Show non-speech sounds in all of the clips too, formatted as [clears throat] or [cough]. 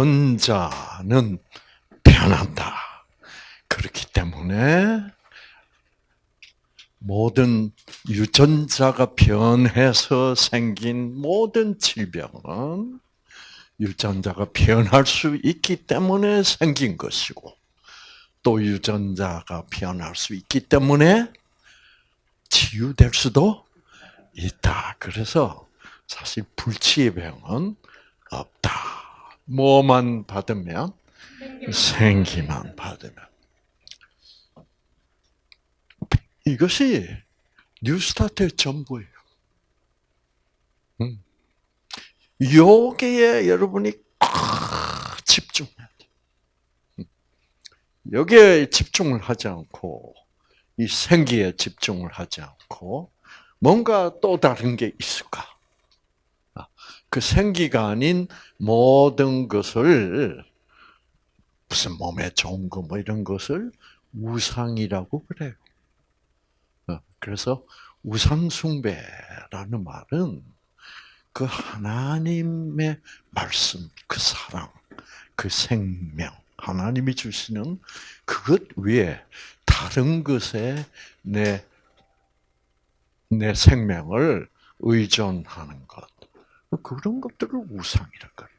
유전자는 변한다. 그렇기 때문에 모든 유전자가 변해서 생긴 모든 질병은 유전자가 변할 수 있기 때문에 생긴 것이고, 또 유전자가 변할 수 있기 때문에 치유될 수도 있다. 그래서 사실 불치의 병은 없다. 뭐만 받으면 생기만 받으면 이것이 뉴스타트의 전부예요. 음. 여기에 여러분이 집중해야 돼. 음. 여기에 집중을 하지 않고 이 생기에 집중을 하지 않고 뭔가 또 다른 게 있을까? 아, 그 생기가 아닌 모든 것을 무슨 몸에 좋은 거 뭐 이런 것을 우상이라고 그래요. 어, 그래서 우상숭배라는 말은 그 하나님의 말씀, 그 사랑, 그 생명, 하나님이 주시는 그것 위에 다른 것에 내, 내 생명을 의존하는 것. 그런 것들을 우상이라 그래요.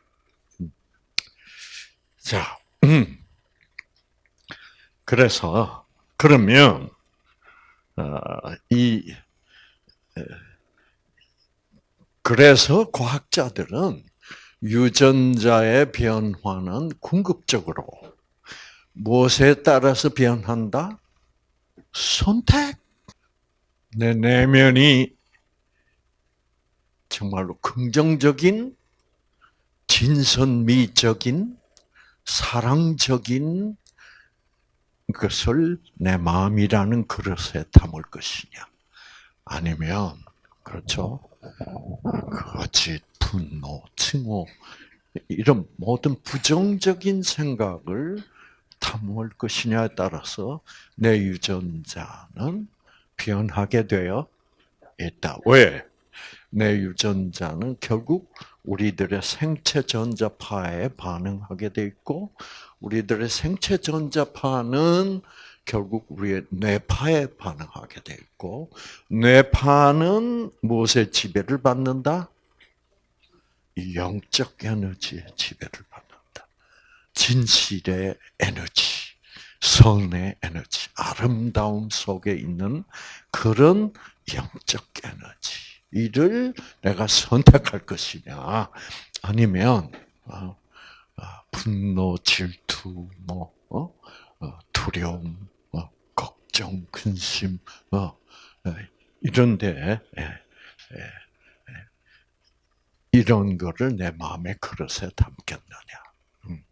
음. 자, 음. 그래서, 그러면, 어, 이, 그래서 과학자들은 유전자의 변화는 궁극적으로 무엇에 따라서 변한다? 선택. 내 내면이 정말로 긍정적인, 진선미적인, 사랑적인 것을 내 마음이라는 그릇에 담을 것이냐. 아니면, 그렇죠. 거짓, 분노, 증오, 이런 모든 부정적인 생각을 담을 것이냐에 따라서 내 유전자는 변하게 되어 있다. 왜? 내 유전자는 결국 우리들의 생체 전자파에 반응하게 돼 있고, 우리들의 생체 전자파는 결국 우리의 뇌파에 반응하게 돼 있고, 뇌파는 무엇의 지배를 받는다? 영적 에너지의 지배를 받는다. 진실의 에너지, 선의 에너지, 아름다움 속에 있는 그런 영적 에너지. 이를 내가 선택할 것이냐, 아니면 어, 어, 분노, 질투, 뭐 어? 두려움, 걱정, 근심, 이런데 예, 예, 예. 이런 거를 내 마음의 그릇에 담겠느냐. 음.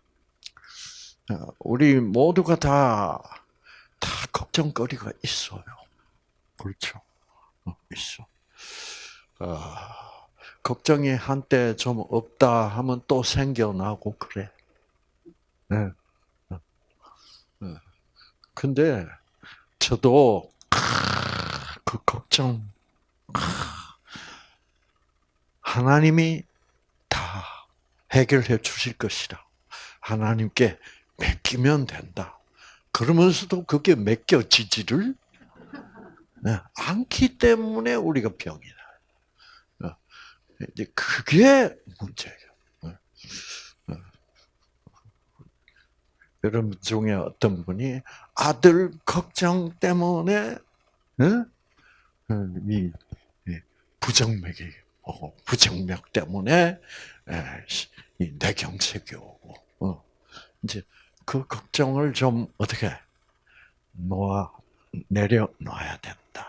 우리 모두가 다, 다 걱정거리가 있어요. 그렇죠. 있어. 아, 걱정이 한때 좀 없다 하면 또 생겨나고 그래. 네. 네. 근데 저도 그 걱정 하나님이 다 해결해 주실 것이라. 하나님께 맡기면 된다. 그러면서도 그게 맡겨지지를 네, 않기 때문에 우리가 병이다. 이제 그게 문제예요. 네. 네. 여러분 중에 어떤 분이 아들 걱정 때문에 이 부정맥이 오고 부정맥 때문에 뇌경색이 오고 어. 이제 그 걱정을 좀 어떻게 놓아 내려놔야 된다.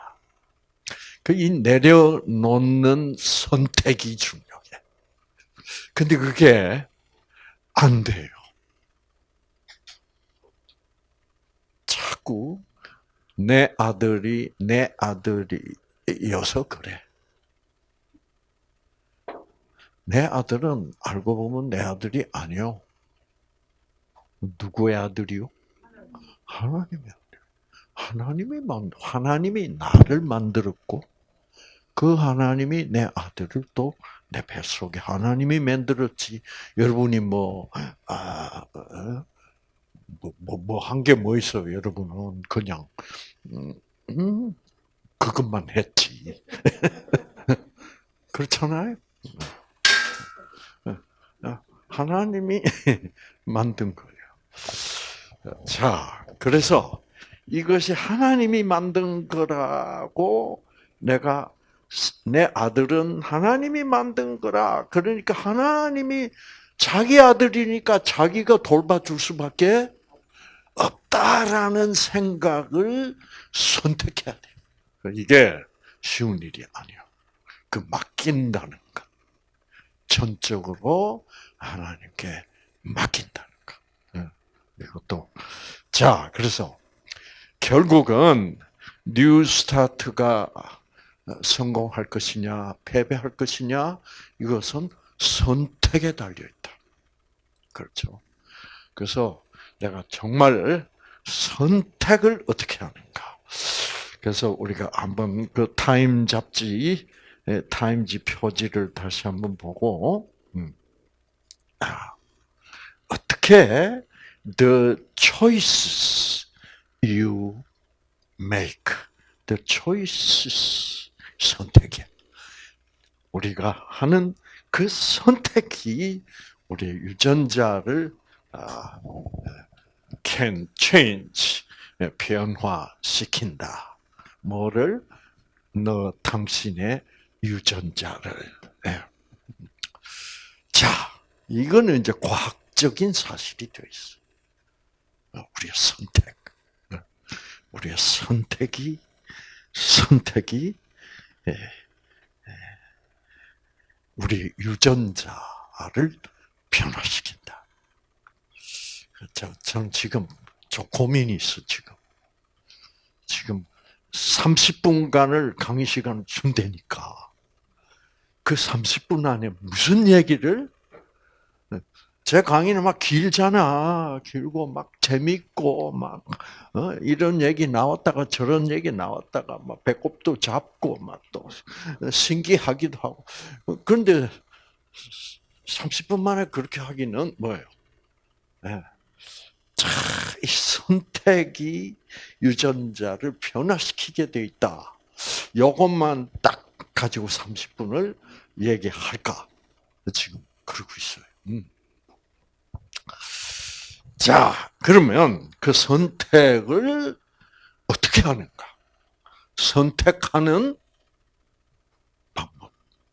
그이 내려놓는 선택이 중요해. 근데 그게 안 돼요. 자꾸 내 아들이 내 아들이어서 그래. 내 아들은 알고 보면 내 아들이 아니요. 누구의 아들이요? 하나님의 아들. 하나님이 만 하나님이 나를 만들었고 그 하나님이 내 아들을 또 내 뱃속에 하나님이 만들었지. 여러분이 뭐, 아, 어? 뭐, 뭐, 뭐, 한 게 뭐 있어요, 여러분은. 그냥, 음, 음, 그것만 했지. [laughs] 그렇잖아요? 하나님이 [laughs] 만든 거예요. 자, 그래서 이것이 하나님이 만든 거라고 내가 내 아들은 하나님이 만든 거라. 그러니까 하나님이 자기 아들이니까 자기가 돌봐줄 수밖에 없다라는 생각을 선택해야 돼. 이게 쉬운 일이 아니야. 그 맡긴다는 것. 전적으로 하나님께 맡긴다는 것. 예, 이것도. 자, 그래서 결국은 뉴 스타트가 성공할 것이냐, 패배할 것이냐, 이것은 선택에 달려 있다. 그렇죠. 그래서 내가 정말 선택을 어떻게 하는가. 그래서 우리가 한번 그 타임 잡지, 타임지 표지를 다시 한번 보고, 음. 아, 어떻게 the choices you make, the choices 선택이 우리가 하는 그 선택이 우리의 유전자를 아, can change 변화시킨다. 뭐를 너 당신의 유전자를. 예. 자, 이거는 이제 과학적인 사실이 되어 있어. 우리의 선택, 우리의 선택이 선택이 예, 예, 우리 유전자를 변화시킨다. 저, 저는 지금 좀 고민이 있어, 지금. 지금 30분간을 강의 시간을 준다니까. 그 30분 안에 무슨 얘기를 제 강의는 막 길잖아. 길고 막 재밌고 막 어? 이런 얘기 나왔다가 저런 얘기 나왔다가 막 배꼽도 잡고 막 또 신기하기도 하고. 그런데 30분 만에 그렇게 하기는 뭐예요? 네. 자, 이 선택이 유전자를 변화시키게 돼 있다. 이것만 딱 가지고 30분을 얘기할까? 지금 그러고 있어요. 음. 자, 그러면 그 선택을 어떻게 하는가? 선택하는 방법.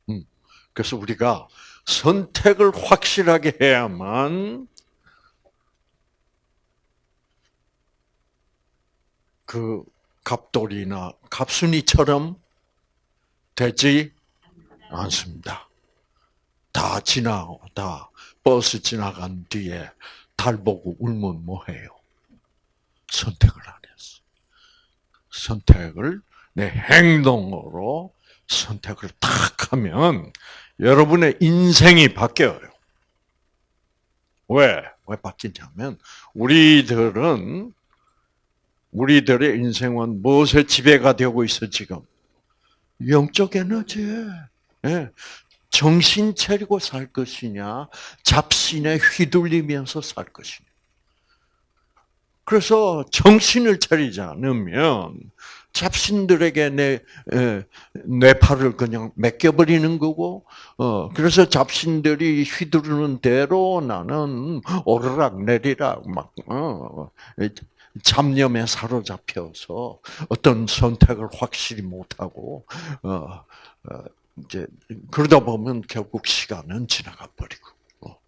음. 그래서 우리가 선택을 확실하게 해야만 그 갑돌이나 갑순이처럼 되지 않습니다. 다 지나고, 다 버스 지나간 뒤에 달 보고 울면 뭐해요? 선택을 안 했어. 선택을 내 행동으로 선택을 딱 하면 여러분의 인생이 바뀌어요. 왜? 왜 바뀌냐면 우리들은 우리들의 인생은 무엇에 지배가 되고 있어 지금? 영적 에너지. 예. 정신 차리고 살 것이냐, 잡신에 휘둘리면서 살 것이냐. 그래서 정신을 차리지 않으면 잡신들에게 내 뇌파를 그냥 맡겨버리는 거고, 어 그래서 잡신들이 휘두르는 대로 나는 오르락 내리락 막 어, 잡념에 사로잡혀서 어떤 선택을 확실히 못하고 어, 어 이제 그러다 보면 결국 시간은 지나가 버리고. 어.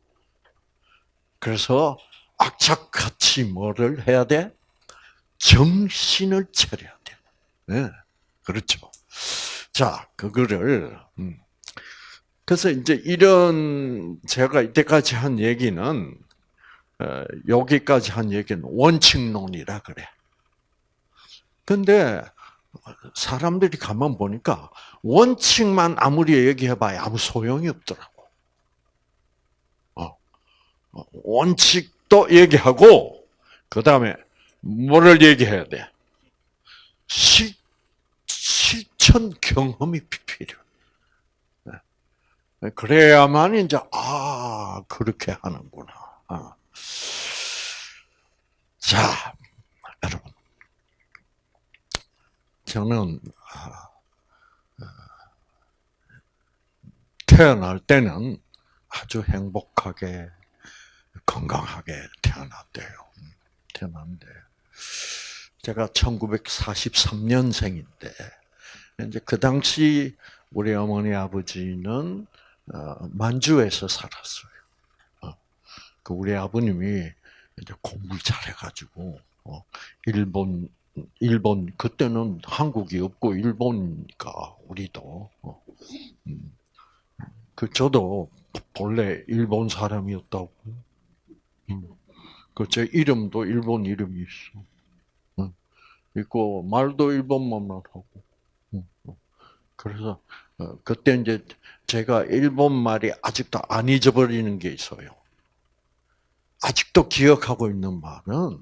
그래서 악착같이 뭐를 해야 돼? 정신을 차려야 돼. 네. 그렇죠. 자, 그거를 음. 그래서 이제 이런 제가 이때까지 한 얘기는 어, 여기까지 한 얘기는 원칙론이라 그래. 근데 사람들이 가만 보니까 원칙만 아무리 얘기해봐야 아무 소용이 없더라고. 어, 어 원칙도 얘기하고 그 다음에 뭐를 얘기해야 돼? 실, 실천 경험이 필요. 네. 그래야만 이제 아 그렇게 하는구나. 아. 자, 여러분, 저는 태어날 때는 아주 행복하게 건강하게 태어났대요. 태어났는데 제가 1943년생인데 이제 그 당시 우리 어머니 아버지는 어, 만주에서 살았어요. 어, 그 우리 아버님이 이제 공부를 잘해가지고 어, 일본 일본 그때는 한국이 없고 일본이니까 우리도 음, 그 저도 본래 일본 사람이었다고. 음, 그제 이름도 일본 이름이 있어. 있고 말도 일본말만 하고. 그래서 어, 그때 이제 제가 일본 말이 아직도 안 잊어버리는 게 있어요. 아직도 기억하고 있는 말은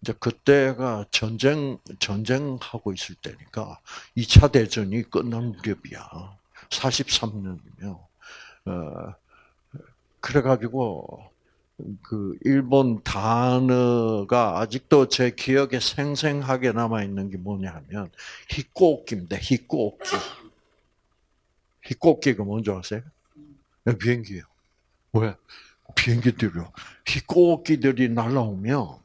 이제 그때가 전쟁 전쟁하고 있을 때니까 2차 대전이 끝난 무렵이야. 43년이면 어 그래가지고 그 일본 단어가 아직도 제 기억에 생생하게 남아 있는 게 뭐냐면 히꼬키입니다. 히꼬키. 히꼬키가 뭔지 아세요? 네, 비행기요. 왜? 비행기들이요. 히꼬키들이 날아오면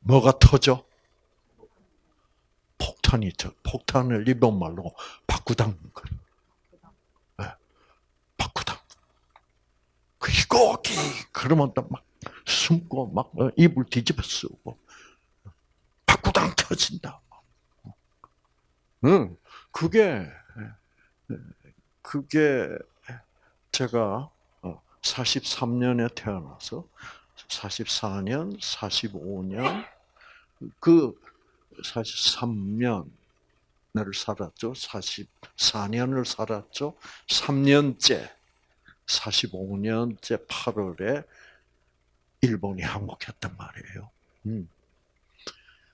뭐가 터져? 폭탄이 터. 폭탄을 일본 말로 바꾸당 거예요. 네. 바꾸당. 그 희곡이 그러면 또막 숨고 막 어, 입을 뒤집어 쓰고 바꾸당 터진다. 응, 그게 그게 제가 43년에 어, 태어나서 44년, 45년 그 43년 을 살았죠. 44년을 살았죠. 3년째 45년째 8월에 일본이 항복했단 말이에요. 음.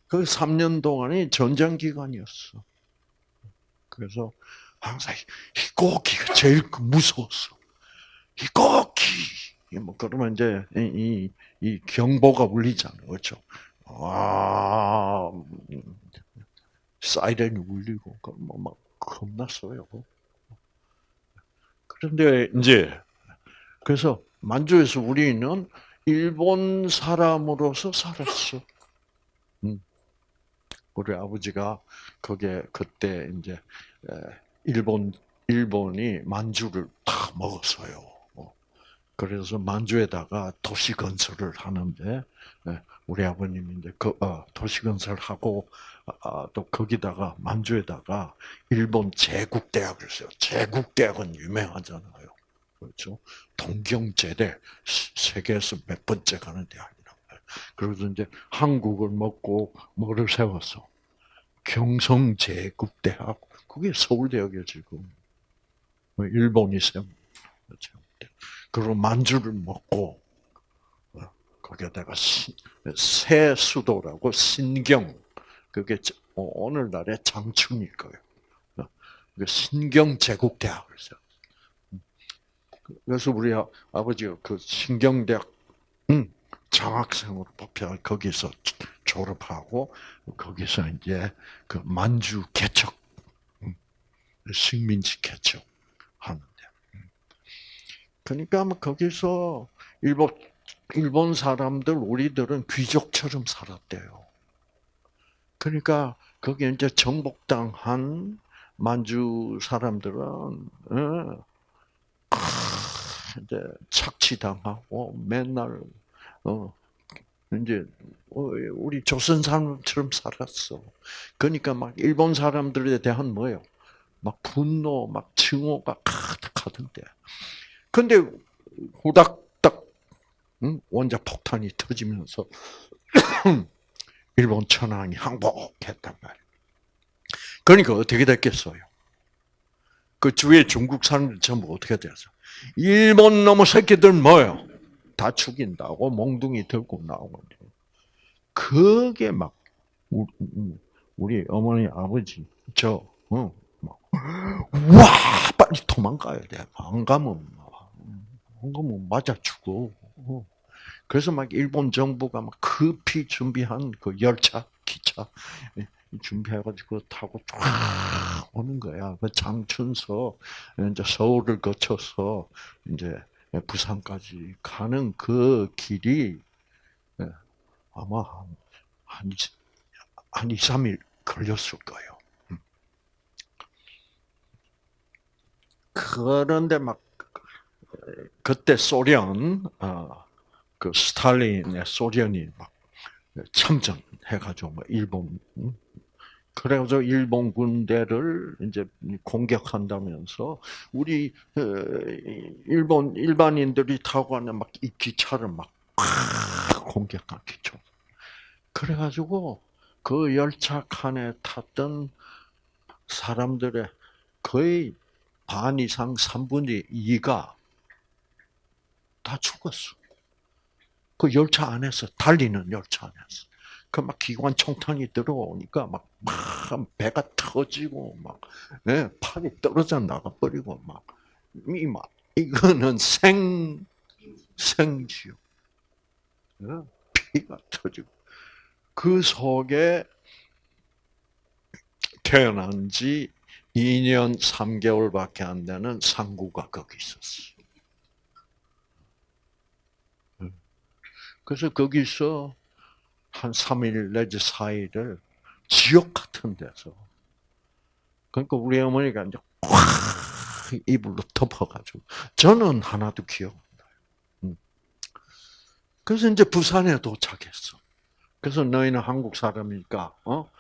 그 3년 동안이 전쟁 기간이었어. 그래서 항상 희곡기가 제일 무서웠어. 희곡기! 뭐 그러면 이제 이, 이 경보가 울리잖아요. 그렇죠? 아, 사이렌이 울리고, 뭐, 막, 겁났어요. 그런데 이제 그래서 만주에서 우리는 일본 사람으로서 살았어. 음. 우리 아버지가 거기에 그때 이제 일본 일본이 만주를 다 먹었어요. 어. 그래서 만주에다가 도시 건설을 하는데 우리 아버님이 이제 그 어, 도시 건설하고 아, 또 거기다가 만주에다가 일본 제국 대학을 써요. 제국 대학은 유명하잖아요. 그렇죠? 동경제대 세계에서 몇 번째 가는 말이에요. 그래서 이제 한국을 먹고 뭐를 세웠어? 경성제국대학. 그게 서울대학이에요 지금. 일본이 세운 그렇죠? 그리고 만주를 먹고 어, 거기에다가 새 수도라고 신경 그게 어, 오늘날의 장충일 거예요. 신경 제국 대학을 써. 그래서 우리 아버지가 그 신경대학 음, 장학생으로 뽑혀 거기서 졸업하고 거기서 이제 그 만주 개척 음, 식민지 개척. 그러니까 뭐 거기서 일본 일본 사람들 우리들은 귀족처럼 살았대요. 그러니까 거기 이제 정복당한 만주 사람들은 어, 이제 착취당하고 맨날 어 이제 어, 우리 조선 사람처럼 살았어. 그러니까 막 일본 사람들에 대한 뭐예요? 막 분노, 막 증오가 가득하던데. 근데 후닥닥 원자 폭탄이 터지면서 [coughs] 일본 천황이 항복했단 말이에요. 그러니까 어떻게 됐겠어요? 그 주위에 중국 사람들 전부 어떻게 됐어? 일본 놈의 새끼들 뭐요? 다 죽인다고 몽둥이 들고 나오고 그게 막 우리 어머니 아버지 저 어, 뭐와 빨리 도망가야 돼. 안 가면 안 가면 맞아 죽어. 그래서 막 일본 정부가 막 급히 준비한 그 열차, 기차 준비해가지고 타고 쫙 오는 거야. 그 장춘서 이제 서울을 거쳐서 이제 부산까지 가는 그 길이 아마 한, 한, 한 2, 3일 걸렸을 거예요. 음. 그런데 막 그때 소련 어, 그 스탈린의 소련이 막 참전해가지고 뭐 일본 음? 그래가지고 일본 군대를 이제 공격한다면서 우리 어, 일본 일반인들이 타고 가는 막 이 기차를 막 공격한 기차. 그래가지고 그 열차 칸에 탔던 사람들의 거의 반 이상 3분의 2가 다 죽었어. 그 열차 안에서, 달리는 열차 안에서. 그 막 기관 총탄이 들어오니까 막, 막 배가 터지고 막, 네, 팔이 떨어져 나가버리고 막, 이 막, 이거는 생, 생지요. 네, 피가 터지고. 그 속에 태어난 지 2년 3개월밖에 안 되는 상구가 거기 있었어. 그래서 거기서 한 3일 내지 4일을 지옥 같은 데서 그러니까 우리 어머니가 이제 꽉 이불로 덮어가지고 저는 하나도 기억 안 나요. 음. 그래서 이제 부산에 도착했어. 그래서 너희는 한국 사람이니까 어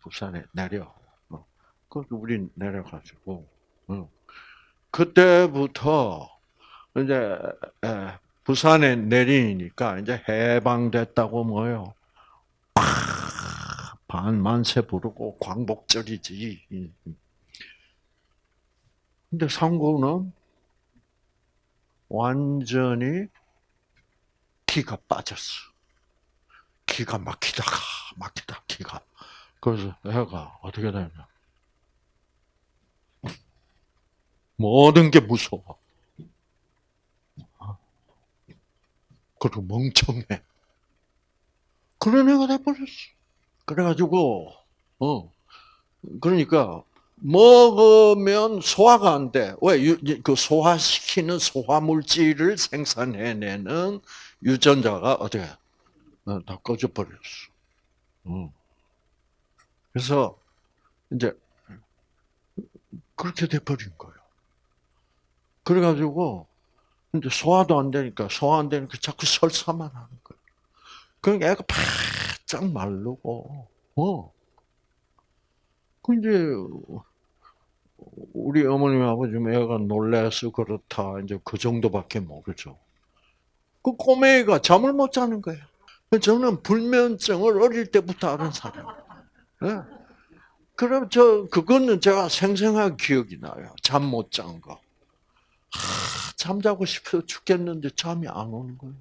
부산에 내려. 어. 그래서 우리 내려가지고 어. 그때부터 이제 부산에 내리니까 이제 해방됐다고 뭐요. 반만세 부르고 광복절이지. 근데 상구는 완전히 기가 빠졌어. 기가 막히다가 막히다 기가. 그래서 애가 어떻게 되냐. 모든 게 무서워. 그리고 멍청해. 그런 애가 돼버렸어. 그래가지고, 어, 그러니까, 먹으면 소화가 안 돼. 왜? 그 소화시키는 소화물질을 생산해내는 유전자가 어떻게, 어, 다 꺼져버렸어. 어. 그래서, 이제, 그렇게 돼버린 거예요. 그래가지고, 근데 소화도 안 되니까, 소화 안 되니까 자꾸 [laughs] 설사만 하는 거예요. 그러니까 애가 바짝 마르고, 어. 그 이제, 우리 어머님, 아버님 애가 놀래서 그렇다. 이제 그 정도밖에 모르죠. 그 꼬맹이가 잠을 못 자는 거예요. 저는 불면증을 어릴 때부터 아는 사람. 네. 그럼 저, 그거는 제가 생생하게 기억이 나요. 잠 못 잔 거. 하, 잠자고 싶어 죽겠는데 잠이 안 오는 거예요.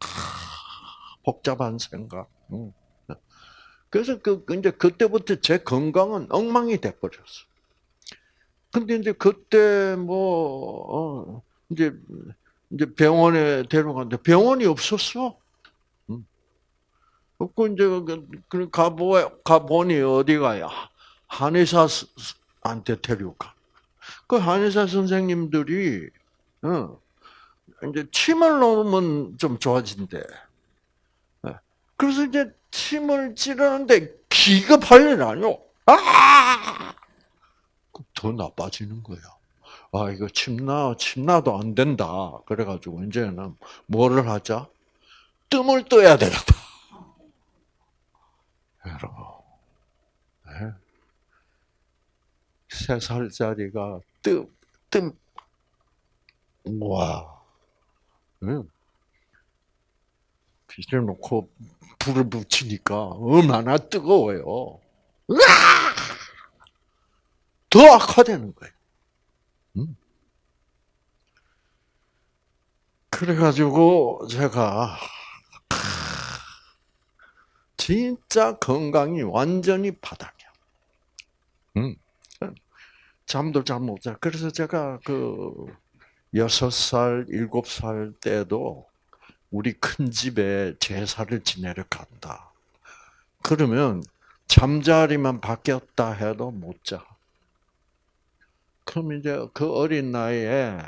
하, 복잡한 생각. 응. 그래서 그 이제 그때부터 제 건강은 엉망이 돼 버렸어. 근데 이제 그때 뭐 어, 이제 이제 병원에 데려갔는데 병원이 없었어. 없고 이제 그, 그 가보 가보니 어디가야 한의사한테 데려가. 그 한의사 선생님들이 어, 이제 침을 놓으면 좀 좋아진대. 예. 그래서 이제 침을 찌르는데 기가발리라뇨. 아! 더 나빠지는 거야. 아 이거 침나 침나도 안 된다. 그래가지고 이제는 뭐를 하자? 뜸을 떠야 되겠다. [laughs] 여러분, 네? 세 살짜리가 뜸, 뜸, 와, 응. 빛을 놓고 불을 붙이니까 얼마나 뜨거워요. 더 악화되는 거예요. 응? 그래가지고 제가 진짜 건강이 완전히 바닥이야. 응. 잠도 잘 못 자. 그래서 제가 그 여섯 살, 일곱 살 때도 우리 큰 집에 제사를 지내러 간다. 그러면 잠자리만 바뀌었다 해도 못 자. 그럼 이제 그 어린 나이에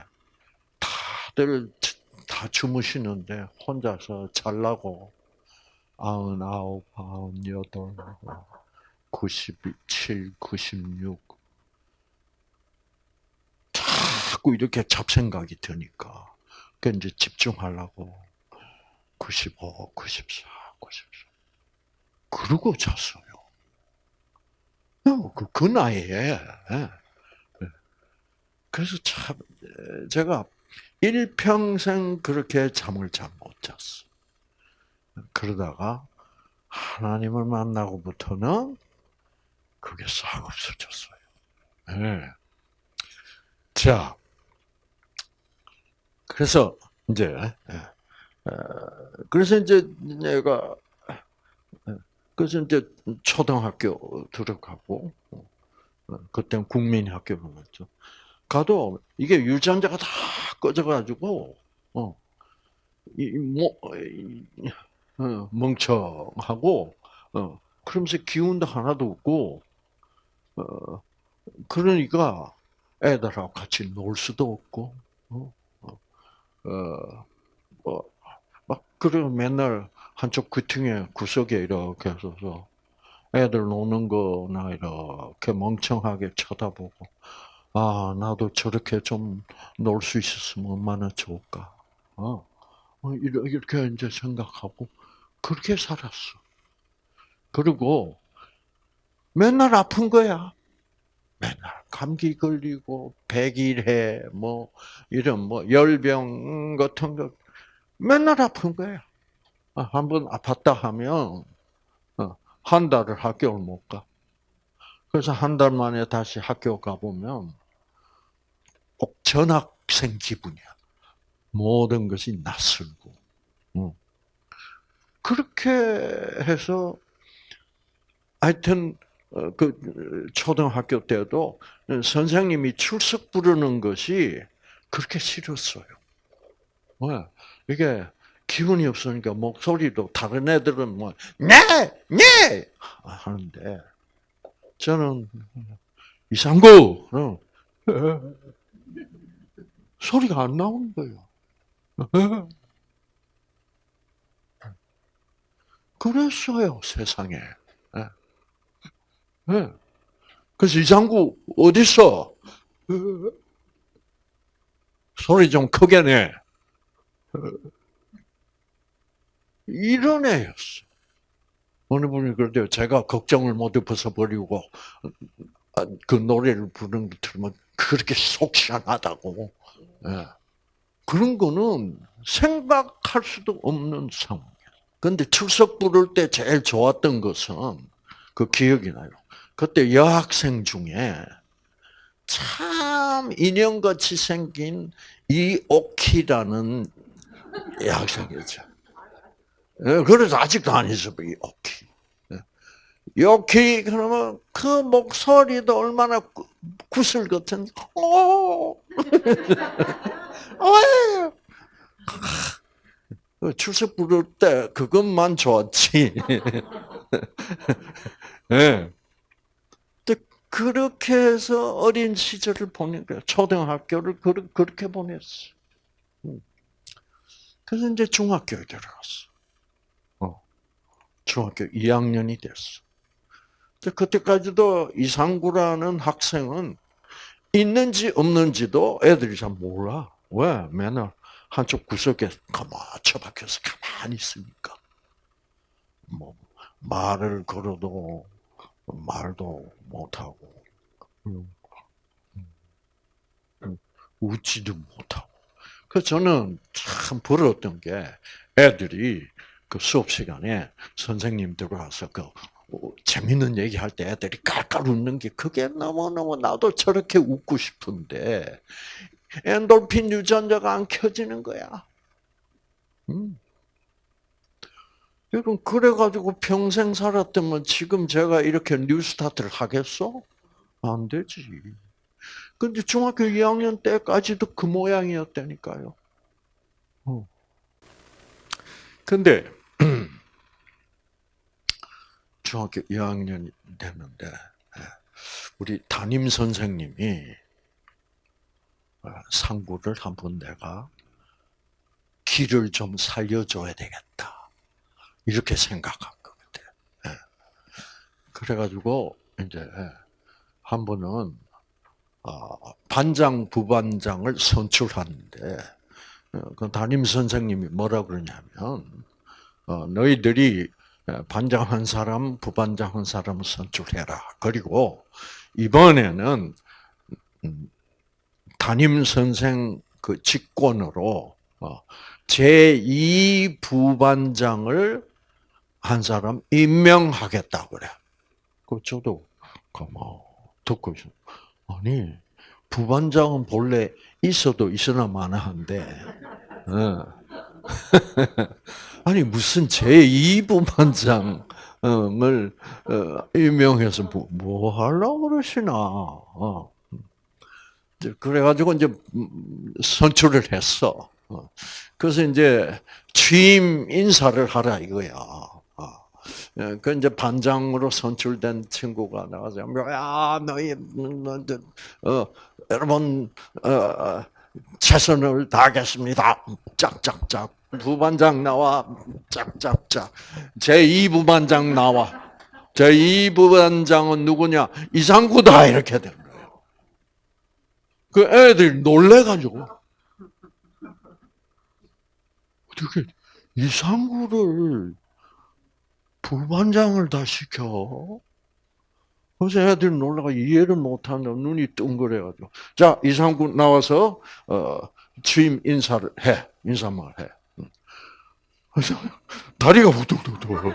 다들 다 주무시는데 혼자서 잘라고 아흔아홉, 아흔여덟, 구십칠, 구십육 자꾸 이렇게 잡생각이 드니까 그 이제 집중하려고 95, 94, 94 그러고 잤어요. 그, 그 나이에. 예. 그래서 참, 제가 일평생 그렇게 잠을 잘 못 잤어. 그러다가 하나님을 만나고부터는 그게 싹 없어졌어요. 네. 자, 그래서 이제 예. 그래서 이제 내가 그래서 이제 초등학교 들어가고 어, 그때는 국민학교로 갔죠. 가도 이게 유전자가 다 꺼져가지고 어이 뭐 어, 멍청하고 어 그러면서 기운도 하나도 없고 어 그러니까 애들하고 같이 놀 수도 없고 어, 어, 뭐, 막, 그래, 맨날 한쪽 귀퉁이 구석에 이렇게 서서 애들 노는 거나 이렇게 멍청하게 쳐다보고, 아, 나도 저렇게 좀 놀 수 있었으면 얼마나 좋을까. 어, 어 이렇게 이제 생각하고, 그렇게 살았어. 그리고 맨날 아픈 거야. 맨날 감기 걸리고 백일해 뭐 이런 뭐 열병 같은 거 맨날 아픈 거야. 아, 한번 아팠다 하면 어, 한 달을 학교를 못 가. 그래서 한 달 만에 다시 학교 가보면 꼭 전학생 기분이야. 모든 것이 낯설고. 그렇게 해서 하여튼 어, 그 초등학교 때도 선생님이 출석 부르는 것이 그렇게 싫었어요. 왜? 이게 기운이 없으니까 목소리도 다른 애들은 뭐 네, 네 하는데 저는 이상구 소리가 안 나오는 거예요. 그랬어요 세상에. 네. 그래서 이 장구 어디 있어? 소리 좀 크게 내. 이런 애였어. 어느 분이 그러대요. 제가 걱정을 모두 벗어버리고 그 노래를 부르는 거 들으면 그렇게 속 시원하다고. 네. 그런 거는 생각할 수도 없는 상황이야. 근데 출석 부를 때 제일 좋았던 것은 그 기억이 나요. 그때 여학생 중에 참 인형같이 생긴 이오키라는 여학생이었죠. 예, 그래서 아직도 안 있어, 이 오키. 요키 그러면 그 목소리도 얼마나 구슬 같은 오 [laughs] 출석 부를 때 그것만 좋았지. 네. [laughs] 그렇게 해서 어린 시절을 거야. 초등학교를 그렇게 보냈어. 음. 그래서 이제 중학교에 들어갔어. 어. 중학교 2학년이 됐어. 그때까지도 이상구라는 학생은 있는지 없는지도 애들이 잘 몰라. 왜? 맨날 한쪽 구석에 가만히 박혀서 가만히 있으니까. 뭐, 말을 걸어도 말도 못하고, 웃지도 못하고. 그 저는 참 부러웠던 게 애들이 그 수업 시간에 선생님 들어와서 그 재밌는 얘기 할 때 애들이 깔깔 웃는 게 그게 너무너무 나도 저렇게 웃고 싶은데 엔돌핀 유전자가 안 켜지는 거야. 음. 여러분 그래가지고 평생 살았다면 지금 제가 이렇게 뉴스타트를 하겠어? 안 되지. 근데 중학교 2학년 때까지도 그 모양이었다니까요. 어. 근데 [clears throat] 중학교 2학년이 됐는데 예, 우리 담임 선생님이 어, 상구를 한 번 내가 길을 좀 살려줘야 되겠다 이렇게 생각한 것 같아요. 예. 그래가지고 이제 한 번은 어, 반장 부반장을 선출하는데 어, 그 담임 선생님이 뭐라 그러냐면 너희들이 반장 한 사람, 부반장 한 사람을 선출해라. 그리고 이번에는 음, 담임 선생 그 직권으로 어, 제2 부반장을 한 사람 임명하겠다 그래. 그 저도 그뭐 듣고 있어. 아니 부반장은 본래 있어도 있으나 마나한데. 어. [laughs] 아니 무슨 제2 부반장을 어, 임명해서 뭐, 뭐 하려고 그러시나. 어. 그래가지고 이제 선출을 했어. 어. 그래서 이제 취임 인사를 하라 이거야. 예, 그 이제 반장으로 선출된 친구가 나와서 야 너희 어, 여러분 어, 최선을 다하겠습니다. 짝짝짝. 부반장 나와. 짝짝짝. 제2 부반장 나와. 제2 부반장은 누구냐? 이상구다. 이렇게 된 거예요. 그 애들이 놀래가지고. 어떻게 이상구를 부반장을 다 시켜? 그래서 애들이 놀라가 이해를 못하는 눈이 뚱그래가지고. 자, 이상구 나와서, 어, 취임 인사를 해. 인사말 해. 그래서 다리가 후뚝뚝뚝.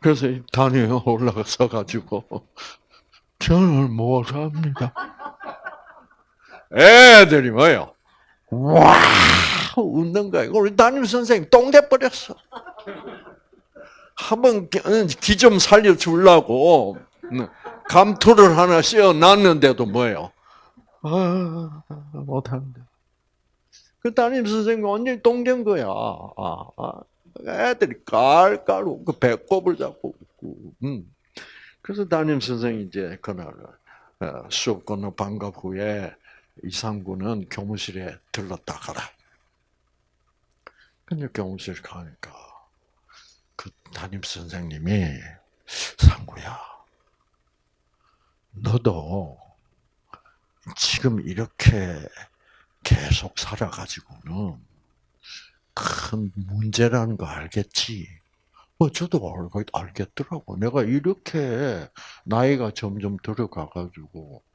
그래서 단위에 올라가서 가지고 저는 못합니다. 애들이 뭐요? 와 웃는 거야. 우리 담임 선생님 똥대 버렸어. 한번 기 좀 살려주려고 감투를 하나 씌워놨는데도 뭐예요? 아, 못하는데. 그 담임 선생님 완전히 똥된 거야. 아, 아. 애들이 깔깔 웃고 배꼽을 잡고 웃고. 음. 그래서 담임 선생이 이제 그날 어, 수업 끝나 방과 후에 이상구는 교무실에 들렀다 가라. 근데 교무실 가니까 그 담임 선생님이 상구야, 너도 지금 이렇게 계속 살아가지고는 큰 문제라는 거 알겠지? 뭐 저도 알겠더라고. 내가 이렇게 나이가 점점 들어가가지고 어, 어,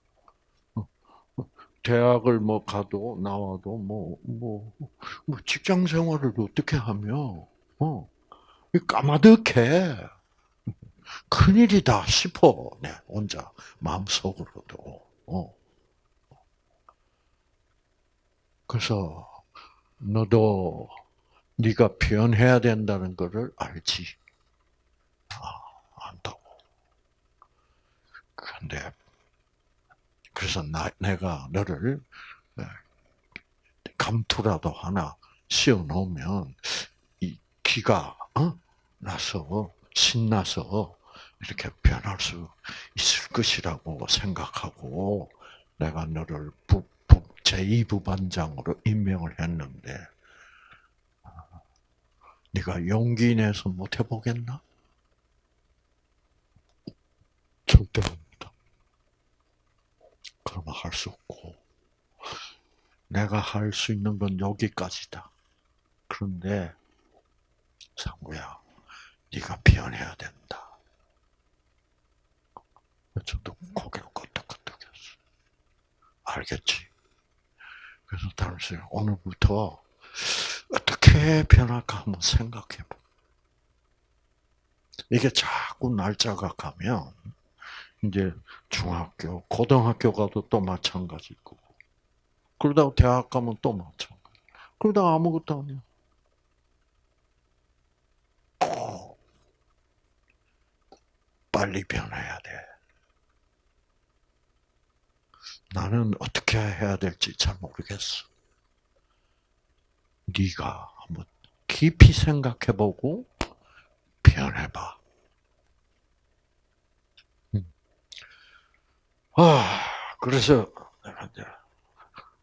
대학을 뭐 가도 나와도 뭐뭐 뭐, 뭐 직장 생활을 어떻게 하며 어 까마득해 큰일이다 싶어 내 혼자 마음속으로도 어. 그래서 너도 네가 변해야 된다는 것을 알지. 아, 안다고. 근데 그래서 나, 내가 너를 네, 감투라도 하나 씌워 놓으면 이 기가 어? 나서 신나서 이렇게 변할 수 있을 것이라고 생각하고 내가 너를 부, 제2부반장으로 임명을 했는데 네가 용기 내서 못 해보겠나? 절대. 그러면 할 수 없고 내가 할 수 있는 건 여기까지다. 그런데 상구야, 네가 변해야 된다. 저도 고개를 끄덕끄덕했어. 알겠지? 그래서 당신 오늘부터 어떻게 변할까 한번 생각해 봐. 이게 자꾸 날짜가 가면 이제 중학교, 고등학교 가도 또 마찬가지고 그러다가 대학 가면 또 마찬가지. 그러다가 아무것도 아니야. 빨리 변해야 돼. 나는 어떻게 해야 될지 잘 모르겠어. 네가 한번 깊이 생각해보고 변해봐. 아, 그래서 내가 이제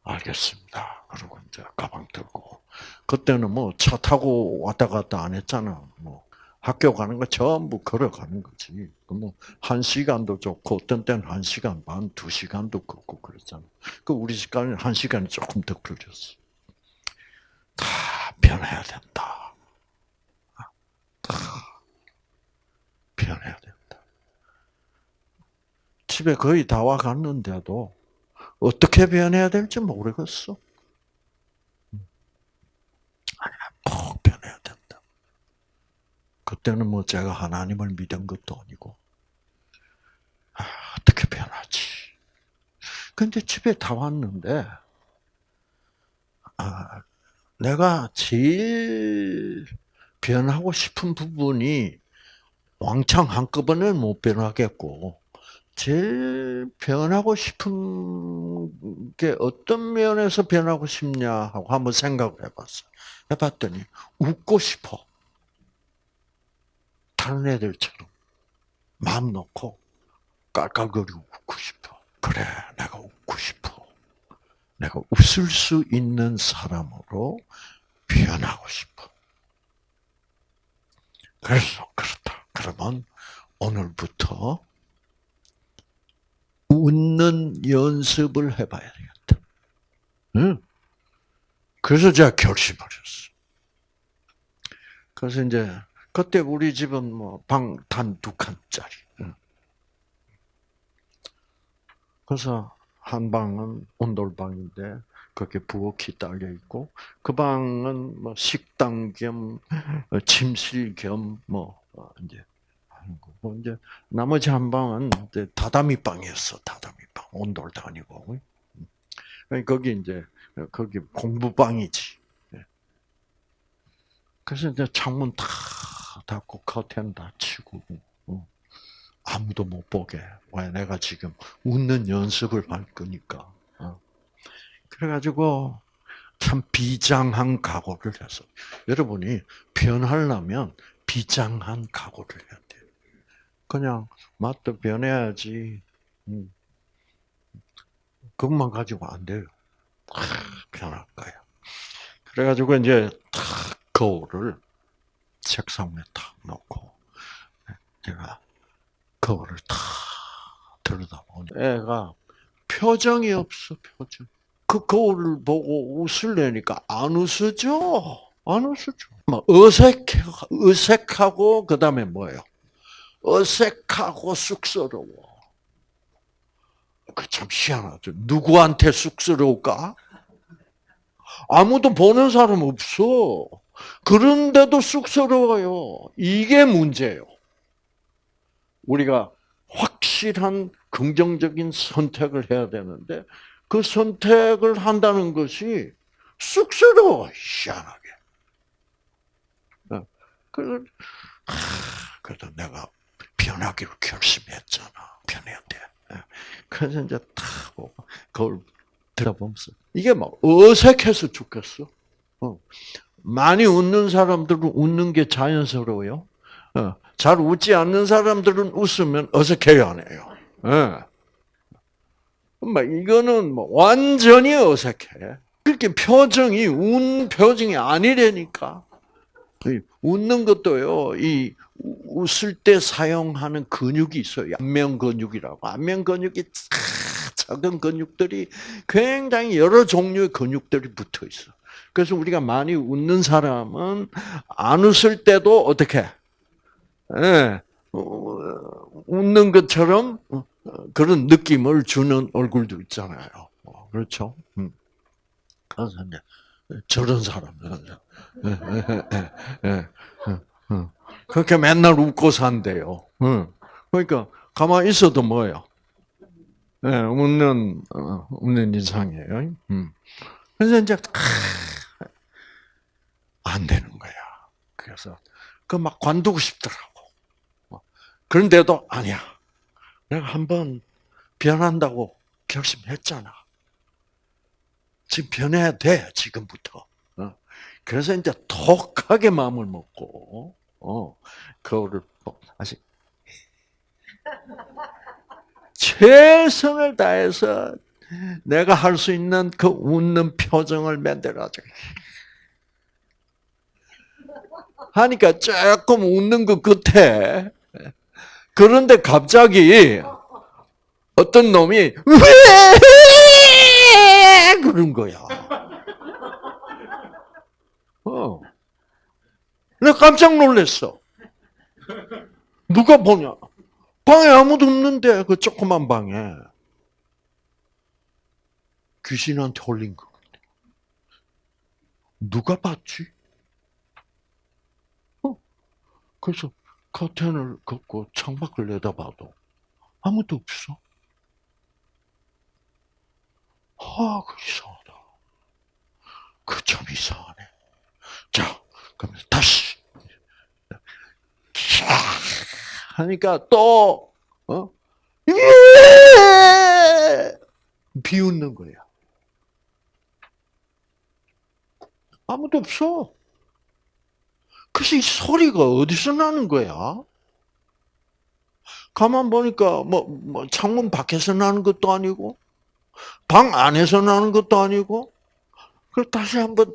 알겠습니다. 그러고 이제 가방 들고 그때는 뭐 차 타고 왔다 갔다 안 했잖아. 뭐 학교 가는 거 전부 걸어가는 거지. 그뭐 한 시간도 좋고 어떤 때는 한 시간 반, 두 시간도 걷고 그랬잖아. 그 우리 집가는 한 시간이 조금 더 걸렸어. 다 변해야 된다. 다 변해야 돼. 80에 거의 다 와갔는데도 어떻게 변해야 될지 모르겠어. 꼭 변해야 된다. 그때는 뭐 제가 하나님을 믿은 것도 아니고, 아, 어떻게 변하지? 근데 집에 다 왔는데, 아, 내가 제일 변하고 싶은 부분이 왕창 한꺼번에 못 변하겠고, 제일 변하고 싶은 게 어떤 면에서 변하고 싶냐 하고 한번 생각을 해봤어. 해봤더니 웃고 싶어. 다른 애들처럼 마음 놓고 깔깔거리고 웃고 싶어. 그래, 내가 웃고 싶어. 내가 웃을 수 있는 사람으로 변하고 싶어. 그래서 그렇다. 그러면 오늘부터 웃는 연습을 해봐야 되겠다. 응? 그래서 제가 결심을 했어. 그래서 이제 그때 우리 집은 뭐 방 단 두 칸짜리. 그래서 한 방은 온돌방인데 거기에 부엌이 딸려 있고 그 방은 뭐 식당 겸 어, 침실 겸뭐 어, 이제 하는 거고 이제 나머지 한 방은 다다미 방이었어 다다미 방 온돌도 아니고 거기 이제 거기 공부방이지. 예. 그래서 이제 창문 다 닫고 커튼 다 치고 어. 아무도 못 보게. 왜 내가 지금 웃는 연습을 할 거니까. 어. 그래가지고 참 비장한 각오를 해서 여러분이 변하려면 비장한 각오를 해야 돼. 그냥 맛도 변해야지. 음. 그것만 가지고 안 돼요. 변할 거야. 그래가지고 이제 탁 거울을 책상 위에 탁 놓고 제가 거울을 탁 들여다보니 애가 표정이 없어 표정. 그 거울을 보고 웃으려니까 안 웃어져. 안 웃어져. 막 어색해, 어색하고 그 다음에 뭐예요? 어색하고 쑥스러워. 그 참 희한하죠. 누구한테 쑥스러울까? 아무도 보는 사람 없어. 그런데도 쑥스러워요. 이게 문제예요. 우리가 확실한 긍정적인 선택을 해야 되는데 그 선택을 한다는 것이 쑥스러워 희한하게. 어, 그 그래도 내가 변하기로 결심했잖아. 변해야. 그래서 이제 탁 보고 거울 들어보면서 이게 막 어색해서 죽겠어. 어. 많이 웃는 사람들은 웃는 게 자연스러워요. 어. 잘 웃지 않는 사람들은 웃으면 어색해요, 안 해요. 예. 막 이거는 뭐 완전히 어색해. 그렇게 표정이 운 표정이 아니라니까. 웃는 것도요. 이 웃을 때 사용하는 근육이 있어요. 안면 근육이라고. 안면 근육이 작은 근육들이 굉장히 여러 종류의 근육들이 붙어 있어. 그래서 우리가 많이 웃는 사람은 안 웃을 때도 어떻게? 예, 웃는 것처럼 그런 느낌을 주는 얼굴도 있잖아요. 그렇죠? 음. 그래서 저런 사람들은 예, 예, 그렇게 맨날 웃고 산대요. 그러니까 가만히 있어도 뭐예요? 웃는 어, 웃는 이상이에요. 음. 그래서 이제 안 되는 거야. 그래서 그 막 관두고 싶더라고. 그런데도 아니야. 내가 한번 변한다고 결심했잖아. 지금 변해야 돼, 지금부터. 어? 그래서 이제 독하게 마음을 먹고, 어, 그거를, 아직, 최선을 다해서 내가 할 수 있는 그 웃는 표정을 만들어줘. 하니까 조금 웃는 것 같아. 그런데 갑자기 어떤 놈이 왜 그런 거야. 어. 내가 깜짝 놀랐어. 누가 보냐? 방에 아무도 없는데 그 조그만 방에 귀신한테 홀린 거. 누가 봤지? 어. 그래서 커튼을 걷고 창밖을 내다봐도 아무도 없어. 아, 그 이상하다. 그 참 이상하네. 자, 그럼 다시. 캬 하니까 또, 어? 예! 비웃는 거야. 아무도 없어. 그래서 이 소리가 어디서 나는 거야? 가만 보니까 뭐, 뭐 창문 밖에서 나는 것도 아니고 방 안에서 나는 것도 아니고 그 다시 한번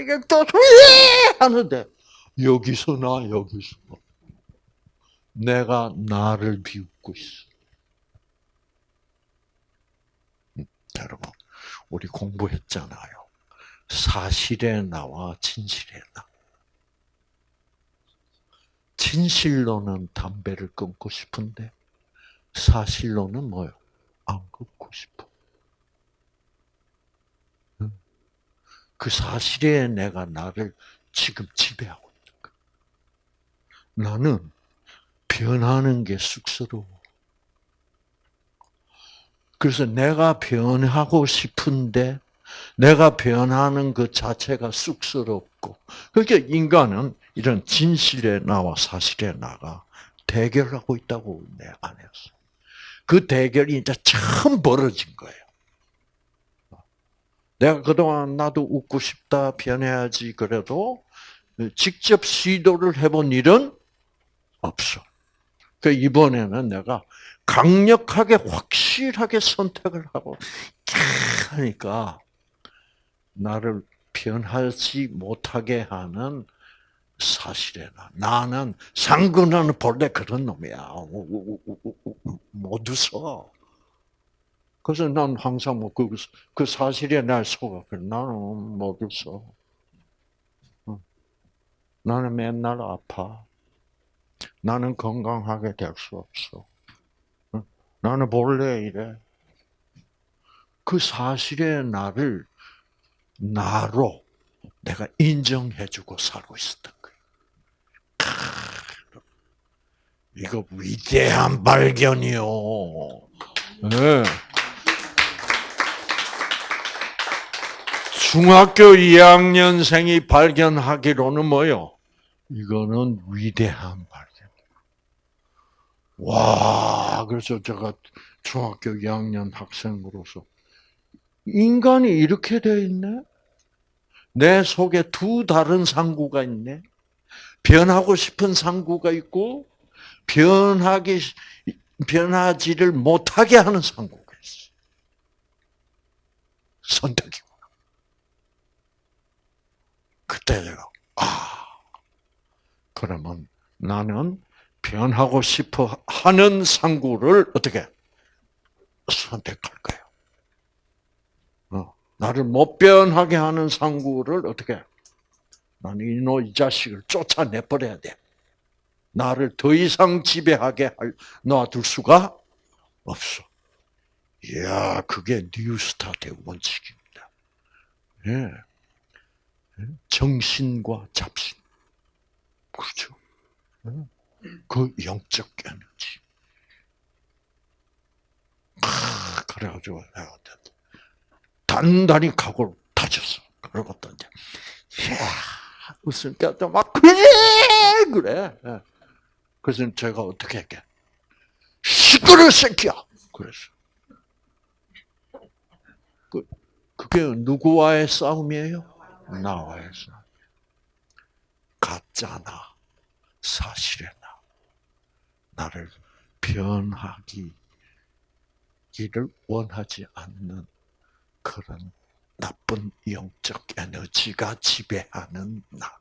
이게 또 하는데 여기서 나 여기서 내가 나를 비웃고 있어. 음, 여러분 우리 공부했잖아요. 사실에 나와 진실에 나. 진실로는 담배를 끊고 싶은데 사실로는 뭐요? 안 끊고 싶어. 그 사실에 내가 나를 지금 지배하고. 나는 변하는 게 쑥스러워. 그래서 내가 변하고 싶은데 내가 변하는 것 자체가 쑥스럽고 그러니까 인간은 이런 진실에 나와 사실에 나가 대결하고 있다고 내 안에서 그 대결이 이제 처음 벌어진 거예요. 내가 그동안 나도 웃고 싶다 변해야지 그래도 직접 시도를 해본 일은 없어. 그 이번에는 내가 강력하게 확실하게 선택을 하고 하니까 나를 변하지 못하게 하는 사실이나 나는 상근은 본래 그런 놈이야. 못 웃어. 그래서 난 항상 뭐 그 그 사실에 날 속아. 나는 못 웃어. 나는 맨날 아파. 나는 건강하게 될 수 없어. 나는 본래 이래. 그 사실의 나를 나로 내가 인정해주고 살고 있었던 거예요. 이거 위대한 발견이요. 네. 중학교 2학년생이 발견하기로는 뭐요? 이거는 위대한 발견. 와, 그래서 제가 중학교 2학년 학생으로서 인간이 이렇게 되어 있네? 내 속에 두 다른 상구가 있네? 변하고 싶은 상구가 있고, 변하기, 변하지를 못하게 하는 상구가 있어. 선택이구나. 그때 내가, 아, 그러면 나는 변하고 싶어 하는 상구를 어떻게 선택할 거예요. 나를 못 변하게 하는 상구를 어떻게? 나는 이노 이 자식을 쫓아내버려야 돼. 나를 더 이상 지배하게 할, 놔둘 수가 없어. 이야, 그게 뉴스타트의 원칙입니다. 예. 정신과 잡신. 그렇죠. 예. 그 영적 에너지. 아, 그래가지고 내가 단단히 각오를 다졌어. 그러고 또 이제, 이야, 웃으니까 또 막 그래, 그래. 예. 그래서 제가 어떻게 할게? 시끄러 새끼야. 그랬어. 그 그게 누구와의 싸움이에요? 나와의 싸움. 가짜나 사실의 나. 나를 변하기 이를 원하지 않는 그런 나쁜 영적 에너지가 지배하는 나.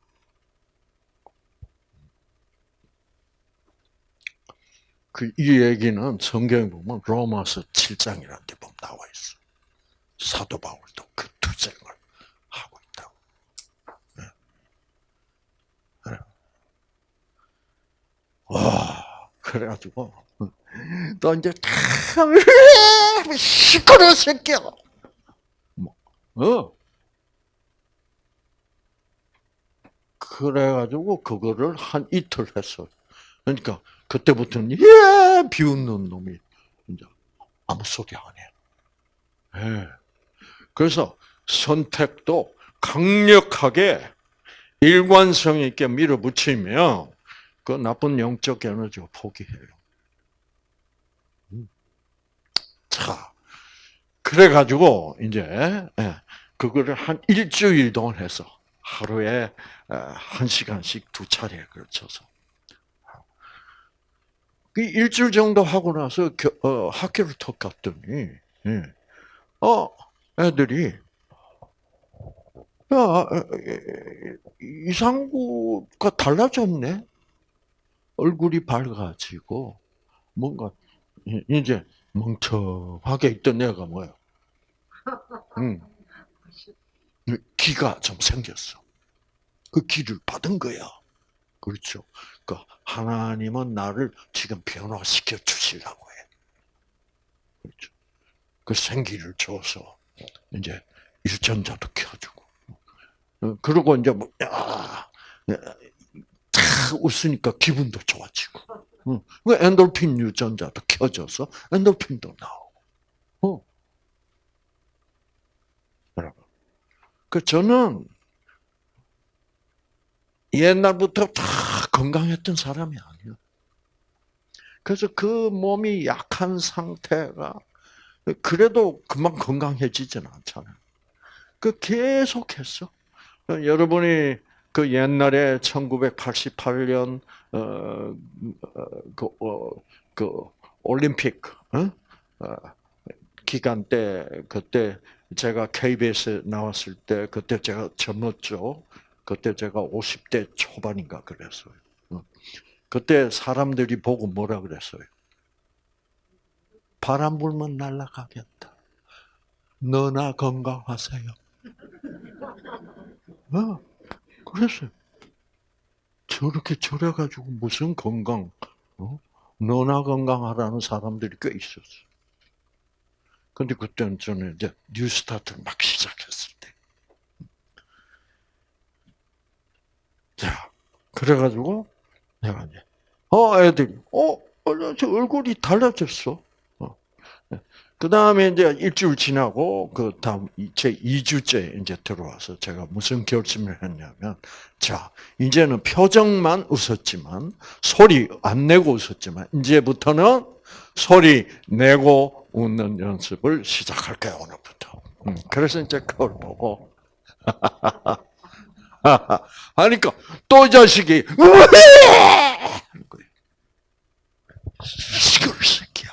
그 이 얘기는 성경에 보면 로마서 7장이라는 데 보면 나와 있어. 사도 바울도 그 투쟁을 하고 있다고. 네. 네. 와, 그래가지고 너 이제 참 시끄러 새끼야. 뭐, 어. 그래가지고 그거를 한 이틀 했어. 그러니까 그때부터는 예 비웃는 놈이 이제 아무 소리 안 해. 예. 그래서 선택도 강력하게 일관성 있게 밀어붙이면 그 나쁜 영적 에너지가 포기해요. 음. 자, 그래가지고 이제 예, 그거를 한 일주일 동안 해서 하루에 한 시간씩 두 차례에 걸쳐서 그 일주일 정도 하고 나서 어, 학교를 턱 갔더니 예. 어 애들이 야 이상구가 달라졌네 얼굴이 밝아지고 뭔가 이제 멍청하게 있던 애가 뭐야? 응. [laughs] 기가 좀 생겼어. 그 기를 받은 거야. 그렇죠. 그 하나님은 나를 지금 변화시켜 주시려고 해. 그렇죠. 그 생기를 줘서 이제 유전자도 켜주고. 어, 그리고 이제 뭐, 야, 다 웃으니까 기분도 좋아지고. 그 엔돌핀 유전자도 켜져서 엔돌핀도 나오고. 어. 여러분. 그 저는 옛날부터 다 건강했던 사람이 아니에요. 그래서 그 몸이 약한 상태가 그래도 금방 건강해지지는 않잖아요. 그 계속했어. 여러분이 그 옛날에 1988년 어, 그, 어, 그 올림픽 어? 어, 기간 때 그때 제가 KBS에 나왔을 때 그때 제가 젊었죠. 그때 제가 50대 초반인가 그랬어요. 어. 그때 사람들이 보고 뭐라 그랬어요? 바람 불면 날아가겠다. 너나 건강하세요. 어, 그랬어요. 저렇게 저래가지고 무슨 건강, 어? 너나 건강하라는 사람들이 꽤 있었어. 근데 그때는 저는 이제 뉴 스타트를 막 시작했을 때. 자, 그래가지고 내가 이제 어 애들이 어, 저 얼굴이 달라졌어. 어. 그 다음에 이제 일주일 지나고 그 다음 제 2주째 이제 들어와서 제가 무슨 결심을 했냐면 자 이제는 표정만 웃었지만 소리 안 내고 웃었지만 이제부터는 소리 내고 웃는 연습을 시작할 거야 오늘부터. 음, 그래서 이제 그걸 보고 [laughs] 하니까 또 자식이 [laughs] 시끄러 새끼야.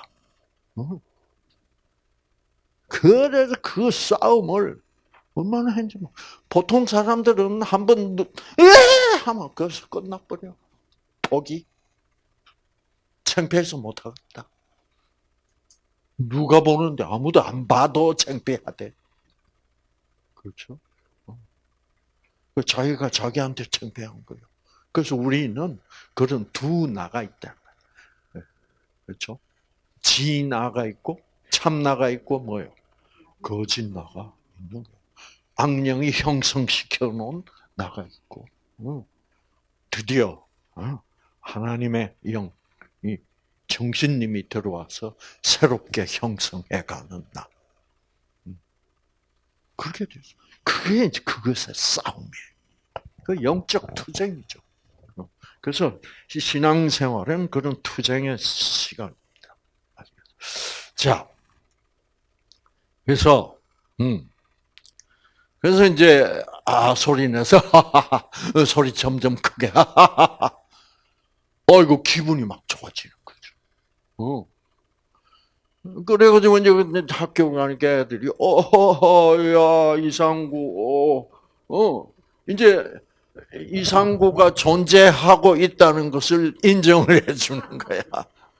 어? 그래서 그 싸움을 얼마나 했는지 보통 사람들은 한번 에 하면 거기서 끝나버려. 포기. 창피해서 못하겠다. 누가 보는데 아무도 안 봐도 창피하대. 그렇죠? 그 자기가 자기한테 창피한 거예요. 그래서 우리는 그런 두 나가 있다. 네. 그렇죠? 지 나가 있고 참 나가 있고 뭐요? 거짓 나가 있는 거예요. 악령이 형성시켜 놓은 나가 있고 드디어 어, 하나님의 영, 이 정신님이 들어와서 새롭게 형성해 가는 나. 음. 그렇게 됐어. 그게 이제 그것의 싸움이에요. 그 영적 투쟁이죠. 그래서 이 신앙생활은 그런 투쟁의 시간입니다. 자, 그래서 음, 그래서 이제 아 소리 내서 [laughs] 소리 점점 크게 [laughs] 어이구 기분이 막 좋아지는 거죠. 어. 그래가지고 이제 학교 가니까 애들이 어허허 야 이상구 어, 어 이제 이상구가 존재하고 있다는 것을 인정을 [laughs] 해주는 거야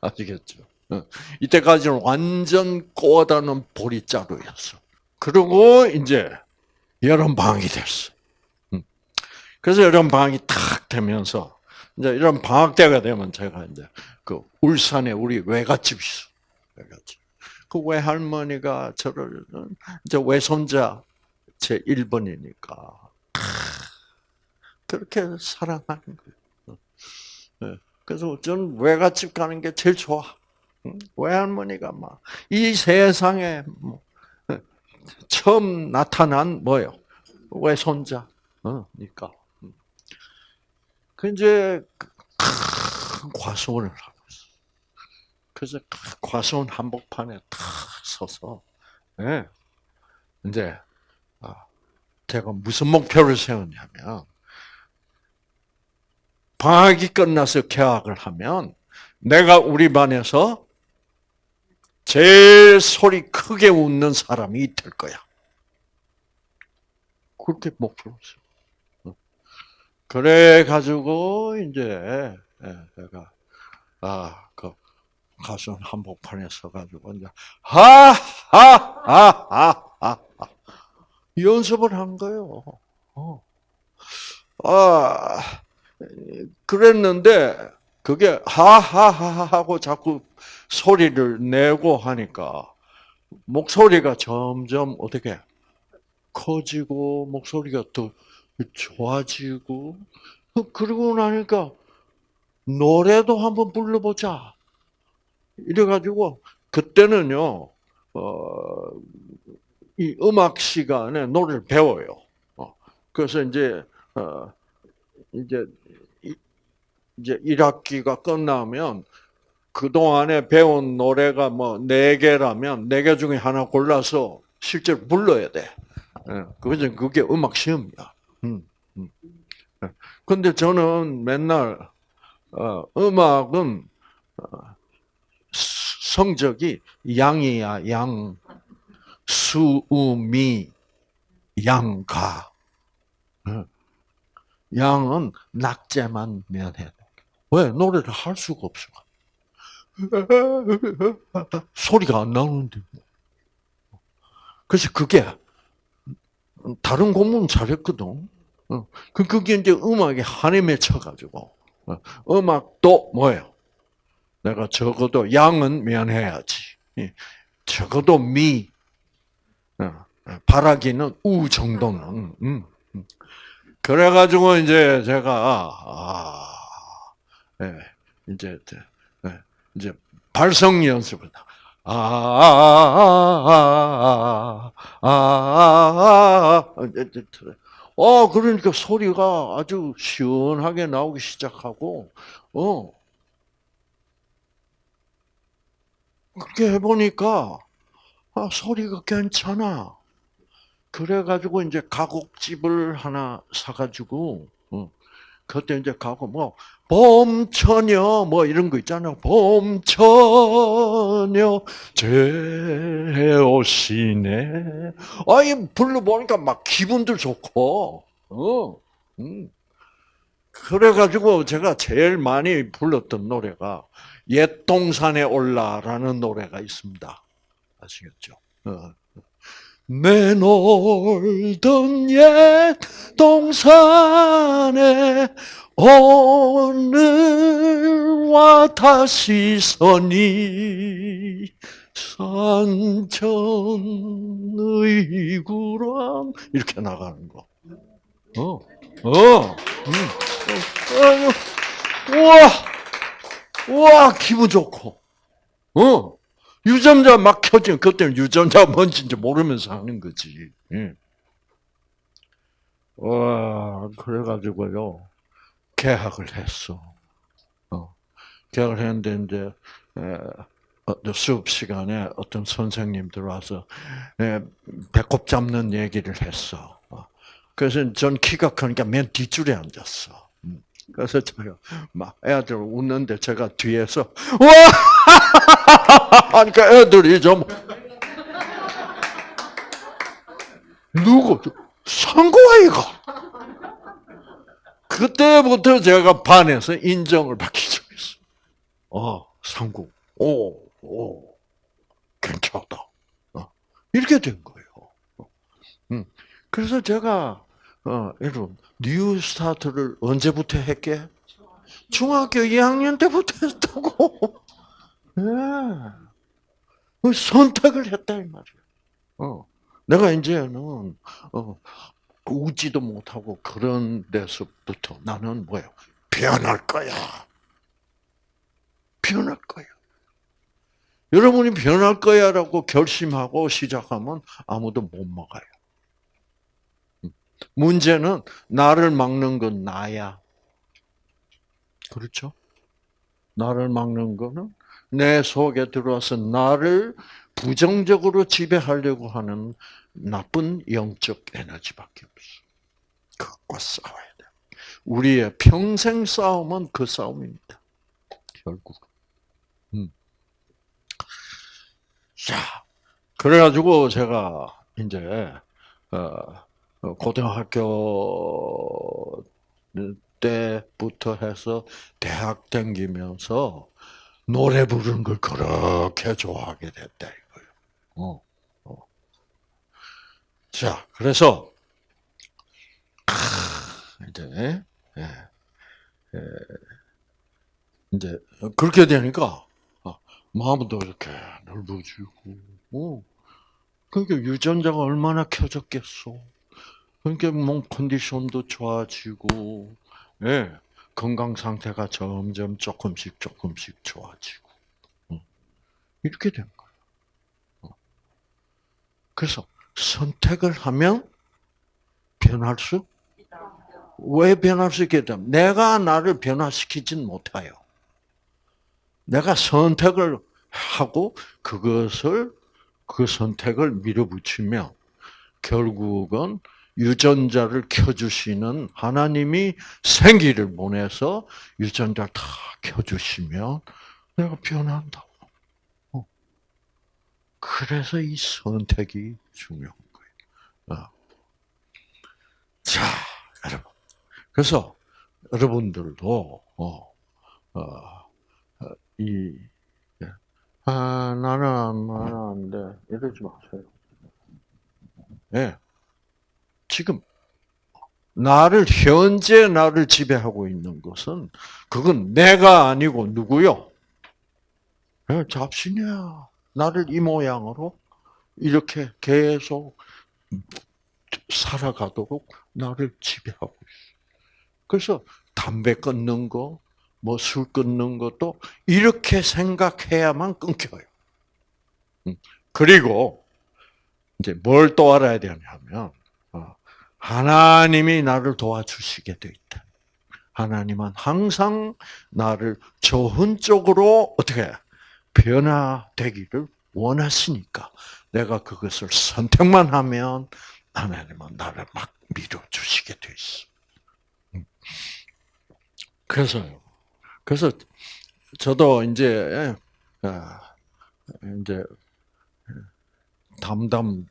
아시겠죠? 어. 이때까지는 완전 꼬다는 보리자루였어. 그리고 이제 여름 방학이 됐어. 음. 그래서 여름 방학이 탁 되면서 이제 이런 방학 때가 되면 제가 이제 그 울산에 우리 외갓집이 있어. 외갓집. 그 외할머니가 저를 이제 외손자 제 1번이니까 그렇게 사랑하는 거예요. 네. 그래서 저는 외갓집 가는 게 제일 좋아. 외할머니가 막 이 세상에 뭐 처음 나타난 뭐요? 외손자. 어니까. 그 이제 큰 과수원을 하고 있어. 그래서 과수원 한복판에 탁 서서 예. 이제 아, 제가 무슨 목표를 세웠냐면 방학이 끝나서 개학을 하면 내가 우리 반에서 제일 소리 크게 웃는 사람이 될 거야. 그렇게 목표를 했어. 그래 가지고 이제 내가 아그 가수 한복판에 서가지고 이제 하하하하하 연습을 한 거예요. 어. 아 그랬는데 그게 하하하 하고 자꾸 소리를 내고 하니까 목소리가 점점 어떻게 커지고 목소리가 더 좋아지고 그러고 나니까 노래도 한번 불러보자. 이래가지고 그때는요, 어, 이 음악 시간에 노래를 배워요. 어, 그래서 이제 어, 이제 이제 1학기가 끝나면 그동안에 배운 노래가 뭐네 개라면 네개 중에 하나 골라서 실제로 불러야 돼. 예, 그게 그게 음악 시험이야. 음, 음. 예. 근데 저는 맨날 어, 음악은 어, 성적이 양이야 양 수우미 양가 예. 양은 낙제만 면해. 왜 노래를 할 수가 없어. 소리가 안 나오는데. 그래서 그게 다른 공부는 잘했거든. 어. 그 그게 이제 음악에 한에 맺혀가지고 어. 음악도 뭐예요? 내가 적어도 양은 면해야지. 예. 적어도 미, 어. 바라기는 우 정도는. 그래가지고 이제 제가 아, 네, 이제 네, 이제 발성 연습을 아, 아, 아, 아, 어, 그러니까 소리가 아주 시원하게 나오기 시작하고, 어. 그렇게 해보니까, 아, 소리가 괜찮아. 그래가지고 이제 가곡집을 하나 사가지고, 어. 그때 이제 가고 뭐 봄처녀 뭐 이런 거 있잖아요. 봄처녀 제오시네. 아이 불러보니까 막 기분도 좋고. 어. 음. 그래가지고 제가 제일 많이 불렀던 노래가 옛 동산에 올라라는 노래가 있습니다. 아시겠죠? 어. 내 놀던 옛 동산에 오늘와 다시 서니 산천의 구람 이렇게 나가는 거. 어, 어, 음. 어, 우와, 우와 기분 좋고, 어. 유전자 막 켜지면 그때는 유전자 [laughs] 뭔지 모르면서 하는 거지. 예. 와 그래가지고요 개학을 했어. 어, 개학을 했는데 이제 에, 어, 수업 시간에 어떤 선생님 들어와서 에, 배꼽 잡는 얘기를 했어. 어, 그래서 전 키가 크니까 맨 뒷줄에 앉았어. 음, 그래서 제가 막 애들 웃는데 제가 뒤에서 와 하니까 [laughs] 애들이 좀 누구 상고아이가 그때부터 제가 반에서 인정을 받기 시작했어. 어, 상구. 오, 오, 괜찮다. 어, 이렇게 된 거예요. 음, 그래서 제가, 어, 여러분, 뉴 스타트를 언제부터 했게? 중학교 2학년 때부터 했다고. [laughs] 예. 선택을 했다, 이 말이야. 어. 내가 이제는, 어, 웃지도 못하고 그런 데서부터 나는 뭐예요? 변할 거야. 변할 거야. 여러분이 변할 거야라고 결심하고 시작하면 아무도 못 막아요. 문제는 나를 막는 건 나야. 그렇죠? 나를 막는 거는 내 속에 들어와서 나를 부정적으로 지배하려고 하는 나쁜 영적 에너지밖에 없어. 그것과 싸워야 돼. 우리의 평생 싸움은 그 싸움입니다. 결국. 음. 자, 그래가지고 제가 이제 어, 고등학교 때부터 해서 대학 다니면서 노래 부르는 걸 그렇게 좋아하게 됐다 이거예요. 어, 어. 자, 그래서 아, 이제 예, 예, 이제 그렇게 되니까 아, 마음도 이렇게 넓어지고, 어. 그러니까 유전자가 얼마나 켜졌겠어. 그러니까 몸 컨디션도 좋아지고, 예. 건강 상태가 점점 조금씩 조금씩 좋아지고 이렇게 된 거예요. 그래서 선택을 하면 변할 수? 왜 변할 수 있게 되 내가 나를 변화시키진 못해요. 내가 선택을 하고 그것을 그 선택을 밀어붙이면 결국은 유전자를 켜주시는 하나님이 생기를 보내서 유전자를 다 켜주시면 내가 변한다고. 어. 그래서 이 선택이 중요한 거예요. 어. 자, 여러분. 그래서 여러분들도 어, 어, 이 예. 아, 나는 나는 안 돼. 이러지 마세요. 예. 네. 지금 나를 현재 나를 지배하고 있는 것은 그건 내가 아니고 누구요? 네, 잡신이야. 나를 이 모양으로 이렇게 계속 살아가도록 나를 지배하고 있어. 그래서 담배 끊는 거, 뭐 술 끊는 것도 이렇게 생각해야만 끊겨요. 음, 그리고 이제 뭘 또 알아야 되냐면 하나님이 나를 도와주시게 돼 있다. 하나님은 항상 나를 좋은 쪽으로 어떻게 변화되기를 원하시니까 내가 그것을 선택만 하면 하나님은 나를 막 밀어주시게 돼 있어. 음. 그래서요. 그래서 저도 이제 아, 이제 담담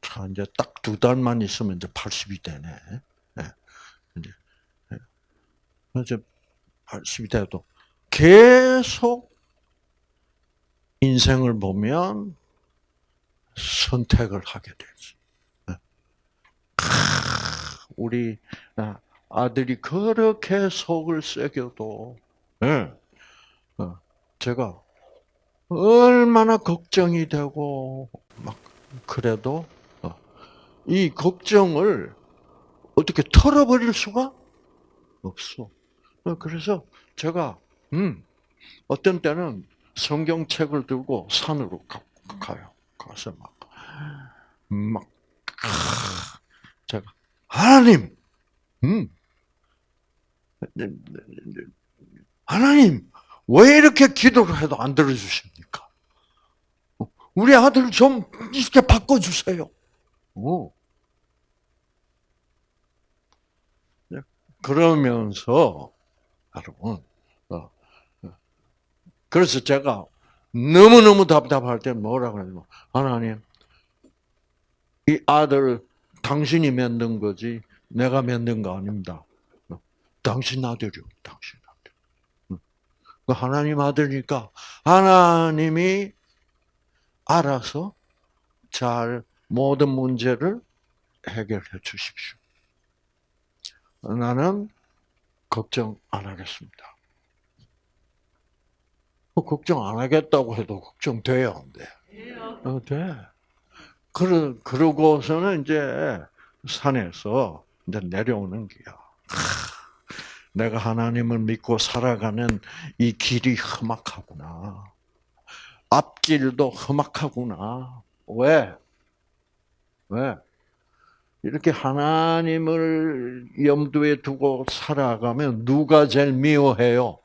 자, 이제 딱 두 달만 있으면 이제 80이 되네. 네. 이제, 네. 이제 80이 돼도 계속 인생을 보면 선택을 하게 되지. 네. 우리 아, 아들이 그렇게 속을 새겨도, 네. 어, 제가 얼마나 걱정이 되고, 막, 그래도 이 걱정을 어떻게 털어버릴 수가 없어. 그래서 제가 음 어떤 때는 성경책을 들고 산으로 가, 요 가서 막막 제가 하나님, 음 하나님, 왜 이렇게 기도를 해도 안 들어주십니까? 우리 아들 좀 이렇게 바꿔주세요. 오. 네, 그러면서, 여러분. 그래서 제가 너무너무 답답할 때 뭐라 그러냐면, 하나님, 이 아들 당신이 만든 거지, 내가 만든 거 아닙니다. 어, 당신 아들이요, 당신 아들. 그 하나님 아들이니까 하나님이 알아서 잘 모든 문제를 해결해 주십시오. 나는 걱정 안 하겠습니다. 뭐 걱정 안 하겠다고 해도 걱정돼요, 안 돼? 어, 돼. 그러, 그러고서는 이제 산에서 이제 내려오는 거야. 내가 하나님을 믿고 살아가는 이 길이 험악하구나. 앞길도 험악하구나. 왜? 왜? 이렇게 하나님을 염두에 두고 살아가면 누가 제일 미워해요?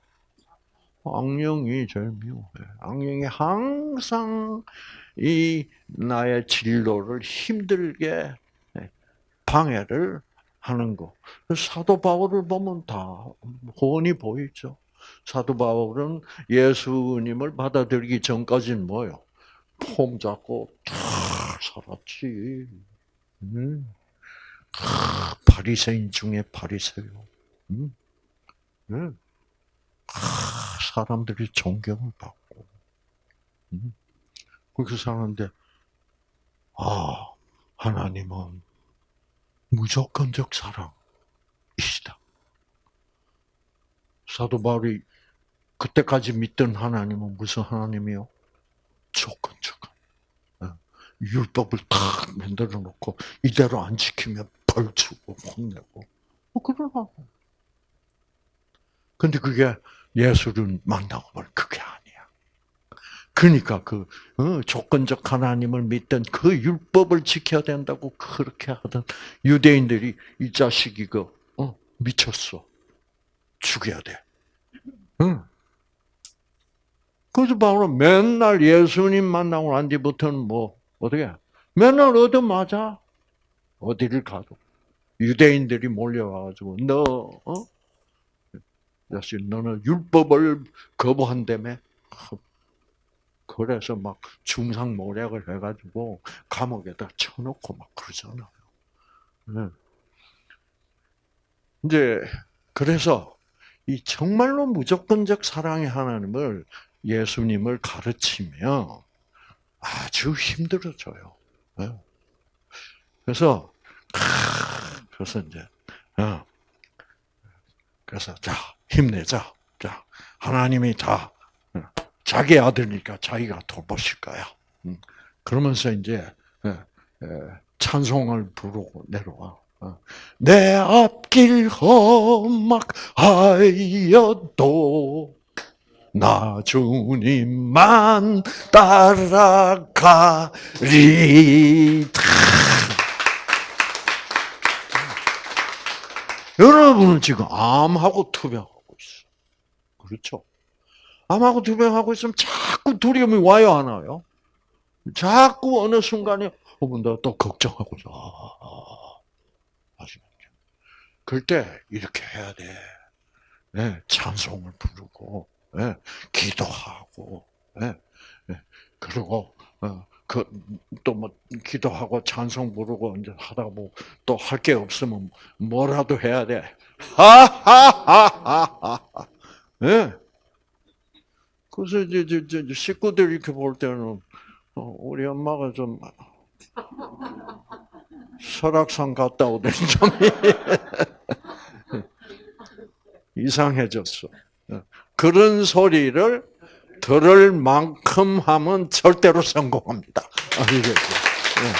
악령이 제일 미워해. 악령이 항상 이 나의 진로를 힘들게 방해를 하는 거. 사도 바울을 보면 다 훤히 보이죠. 사도 바울은 예수님을 받아들이기 전까지는 뭐요? 폼 잡고 탁 살았지. 음. 아, 바리새인 중에 바리새요. 음. 네. 아, 사람들이 존경을 받고 음. 그렇게 사는데 아 하나님은 무조건적 사랑이시다. 사도 바울이 그때까지 믿던 하나님은 무슨 하나님이요? 조건적한. 예. 율법을 탁 만들어 놓고 이대로 안 지키면 벌 주고 혼내고 뭐 그러라고. 근데 그게 예수를 만나고 보니 그게 아니야. 그러니까 그 어, 조건적 하나님을 믿던 그 율법을 지켜야 된다고 그렇게 하던 유대인들이 이 자식이 그 어, 미쳤어. 죽여야 돼. 응. 그래서 바로 맨날 예수님 만나고 난 뒤부터는 뭐 어떻게 맨날 얻어 맞아 어디를 가도 유대인들이 몰려와가지고 너 어? 자식 너는 율법을 거부한다며 그래서 막 중상 모략을 해가지고 감옥에다 쳐놓고 막 그러잖아요. 네. 이제 그래서 이 정말로 무조건적 사랑의 하나님을 예수님을 가르치면 아주 힘들어져요. 네. 그래서 그래서 이제 어. 그래서 자 힘내자. 자 하나님이 다 어, 자기 아들니까 자기가 돌보실 거야. 음. 그러면서 이제 찬송을 부르고 내려와. 어. 내 앞길 험막하여도 나 주님만 따라가리. 여러분은 지금 암하고 있어. 그렇죠? 암하고 투병하고 있으면 자꾸 두려움이 와요, 안 와요? 자꾸 어느 순간에, 어, 나또 걱정하고, 아, 아, 아시겠죠? 때 이렇게 해야 돼. 네, 찬송을 부르고, 네, 기도하고, 네, 네, 그리고, 어, 그, 또 뭐, 기도하고 찬송 부르고 이제 하다 뭐, 또할 게 없으면 뭐라도 해야 돼. 하하하하하. 예. 네. 그래서 이제, 이제, 식구들 이렇게 볼 때는, 어, 우리 엄마가 좀, 설악산 갔다 오더니 좀 [laughs] 이상해졌어. 예. 그런 소리를 들을 만큼 하면 절대로 성공합니다. 아시겠죠? 네.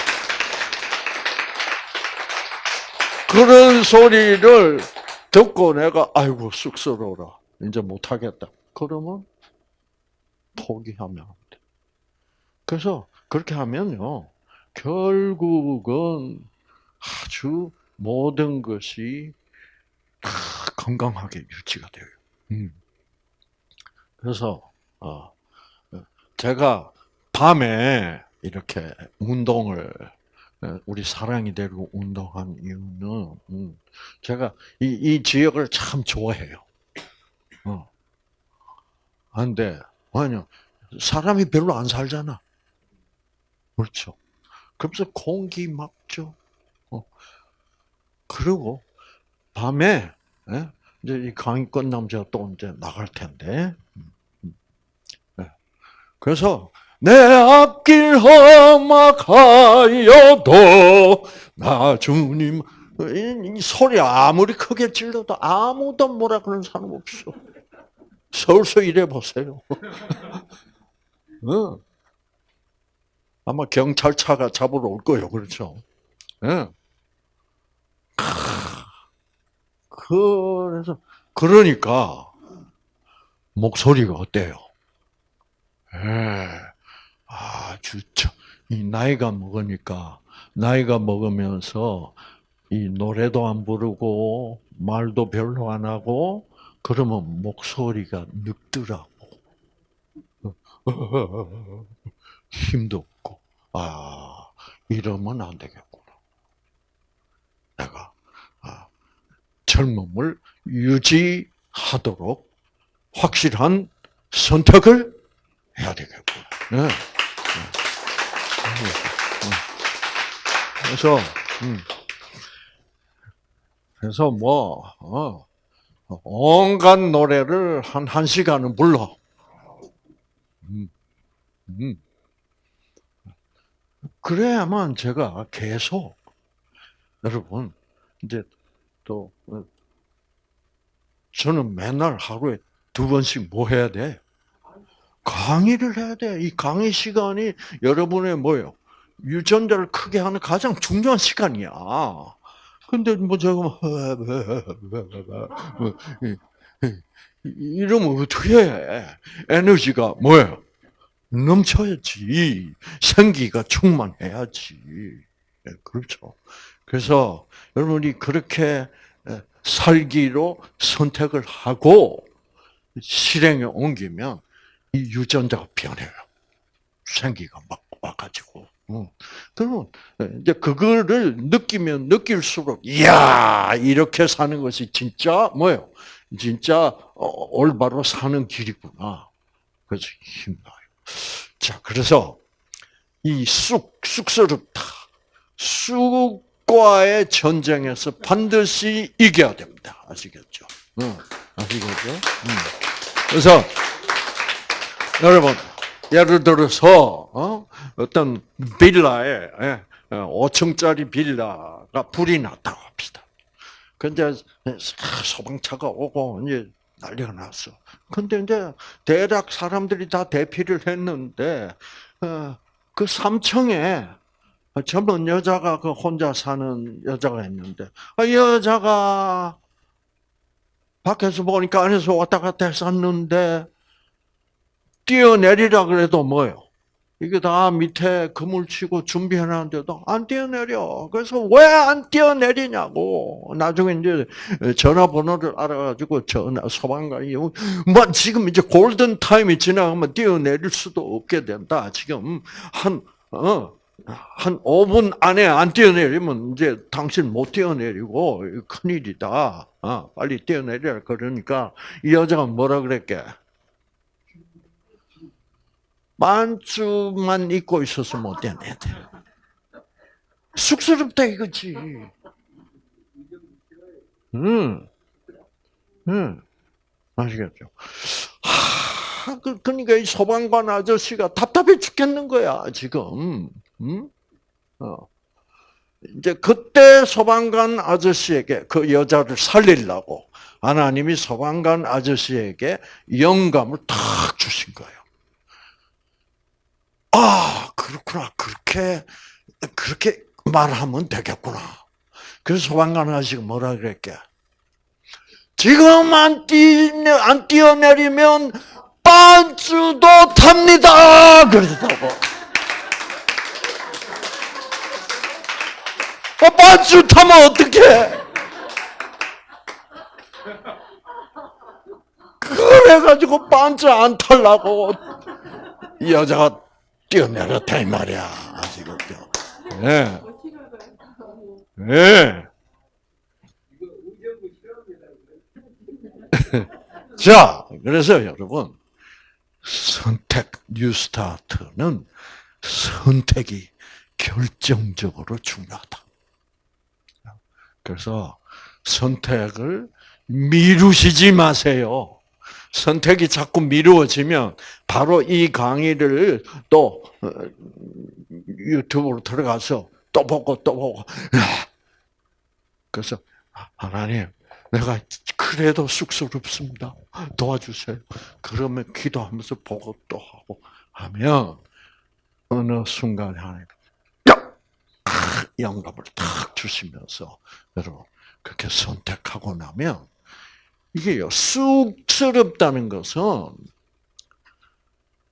그런 소리를 듣고 내가 아이고 쑥스러워라. 이제 못하겠다. 그러면 포기하면 안 돼. 그래서 그렇게 하면요. 결국은 아주 모든 것이 건강하게 유지가 돼요. 음. 그래서 어, 제가 밤에 이렇게 운동을 어, 우리 사랑이 되고 운동한 이유는 음, 제가 이, 이 지역을 참 좋아해요. 어. 근데 아니요 사람이 별로 안 살잖아. 그렇죠. 그래서 공기 막죠. 어. 그리고 밤에 예? 이제 이 강의 끝나면 제가 또 이제 나갈 텐데. 음, 음. 네. 그래서 내 앞길 험악하여도 나 주님 이, 소리 아무리 크게 질러도 아무도 뭐라 그러는 사람 없어. 서울서 일해 보세요. [laughs] 어. 아마 경찰차가 잡으러 올 거예요. 그렇죠? 예. 그래서 그러니까 목소리가 어때요? 예. 아주 이 나이가 먹으니까 나이가 먹으면서 이 노래도 안 부르고 말도 별로 안 하고 그러면 목소리가 늙더라고. [laughs] 힘도 없고 아 이러면 안 되겠구나. 내가 아, 젊음을 유지하도록 확실한 선택을 해야 되겠구나. 네. 그래서 음. 그래서 뭐 어, 온갖 노래를 한 한 시간은 불러. 음, 음. 그래야만 제가 계속 여러분 이제 또 어, 저는 맨날 하루에 두 번씩 뭐 해야 돼? 강의를 해야 돼. 이 강의 시간이 여러분의 뭐요? 유전자를 크게 하는 가장 중요한 시간이야. 근데 뭐 제가 뭐, 뭐 이러면 어떻게 해? 에너지가 뭐예요? 넘쳐야지. 생기가 충만해야지. 예, 그렇죠. 그래서 여러분이 그렇게 살기로 선택을 하고 실행에 옮기면 이 유전자가 변해요. 생기가 막 와가지고. 그러면 이제 그거를 느끼면 느낄수록 이야 이렇게 사는 것이 진짜 뭐예요? 진짜 어, 올바로 사는 길이구나. 그래서 힘나요. 자, 그래서 이 쑥, 쑥스럽다. 쑥과의 전쟁에서 반드시 이겨야 됩니다. 아시겠죠? 응, 아시겠죠? 응. 그래서 여러분 예를 들어서 어? 떤 빌라에 5층짜리 예, 빌라가 불이 났다고 합시다. 근데 소방차가 오고 이제 난리가 났어. 근데 이제 대략 사람들이 다 대피를 했는데 어, 그 3층에 젊은 여자가 그 혼자 사는 여자가 있는데 아, 여자가 밖에서 보니까 안에서 왔다 갔다 했었는데 뛰어내리라 그래도 뭐요? 이게 다 밑에 그물 치고 준비해놨는데도 안 뛰어내려. 그래서 왜 안 뛰어내리냐고. 나중에 이제 전화번호를 알아가지고 전화 소방관이 뭐 지금 이제 골든 타임이 지나가면 뛰어내릴 수도 없게 된다. 지금 한 어. 한 5분 안에 안 뛰어내리면 이제 당신 못 뛰어내리고 큰일이다. 어, 빨리 뛰어내리라 그러니까 이 여자가 뭐라 그랬게? 반주만 입고 있어서 못 되네. 쑥스럽다 이거지. 음, 음, 아시겠죠? 하, 그, 그러니까 이 소방관 아저씨가 답답해 죽겠는 거야 지금. 음? 어. 이제 그때 소방관 아저씨에게 그 여자를 살리려고 하나님이 소방관 아저씨에게 영감을 탁 주신 거예요. 아, 그렇구나. 그렇게, 그렇게 말하면 되겠구나. 그래서 소방관 아저씨가 뭐라 그랬게? 지금 안 뛰, 안 뛰어내리면 반주도 탑니다! 그러더라고. 어, 반주 타면 어떡해? 그래가지고 반짝 안 탈라고 이 여자가 뛰어내렸다 이 말이야 아시겠죠? 예, 예. [laughs] 자, 그래서 여러분 선택 뉴스타트는 선택이 결정적으로 중요하다. 그래서 선택을 미루시지 마세요. 선택이 자꾸 미루어지면 바로 이 강의를 또 어, 유튜브로 들어가서 또 보고 또 보고 [laughs] 그래서 하나님 내가 그래도 쑥스럽습니다. 도와주세요. 그러면 기도하면서 보고 또 하고 하면 어느 순간 하나님 탁 영감을 탁 주시면서 여러분 그렇게 선택하고 나면 이게요 쑥스럽다는 것은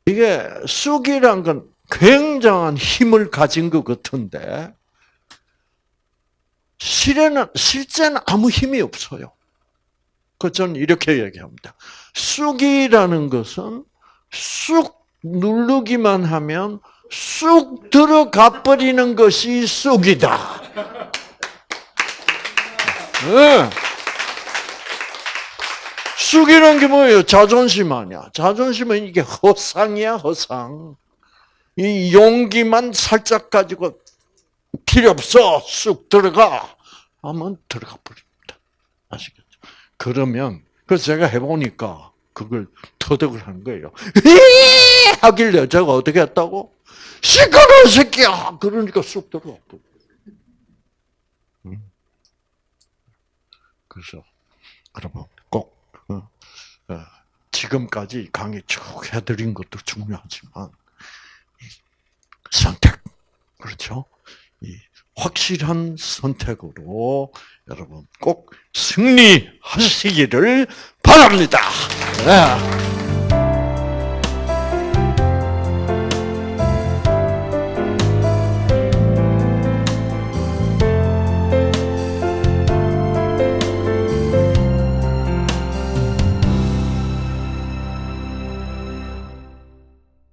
이게 쑥이란 건 굉장한 힘을 가진 것 같은데 실에는 실제는 아무 힘이 없어요. 그 저는 이렇게 얘기합니다. 쑥이라는 것은 쑥 누르기만 하면 쑥 들어가 버리는 것이 쑥이다. 네. 쑥이란 게 뭐예요? 자존심 아니야. 자존심은 이게 허상이야, 허상. 이 용기만 살짝 가지고 필요 없어. 쑥 들어가. 하면 들어가 버립니다. 아시겠죠? 그러면, 그래서 제가 해보니까 그걸 터득을 한 거예요. [laughs] 하길래 제가 어떻게 했다고? 시끄러운 새끼야! 그러니까 쑥 들어가. 음. 그래서, 여러분, 지금까지 강의 쭉 해드린 것도 중요하지만, 선택. 그렇죠? 이 확실한 선택으로 여러분 꼭 승리하시기를 바랍니다. 네.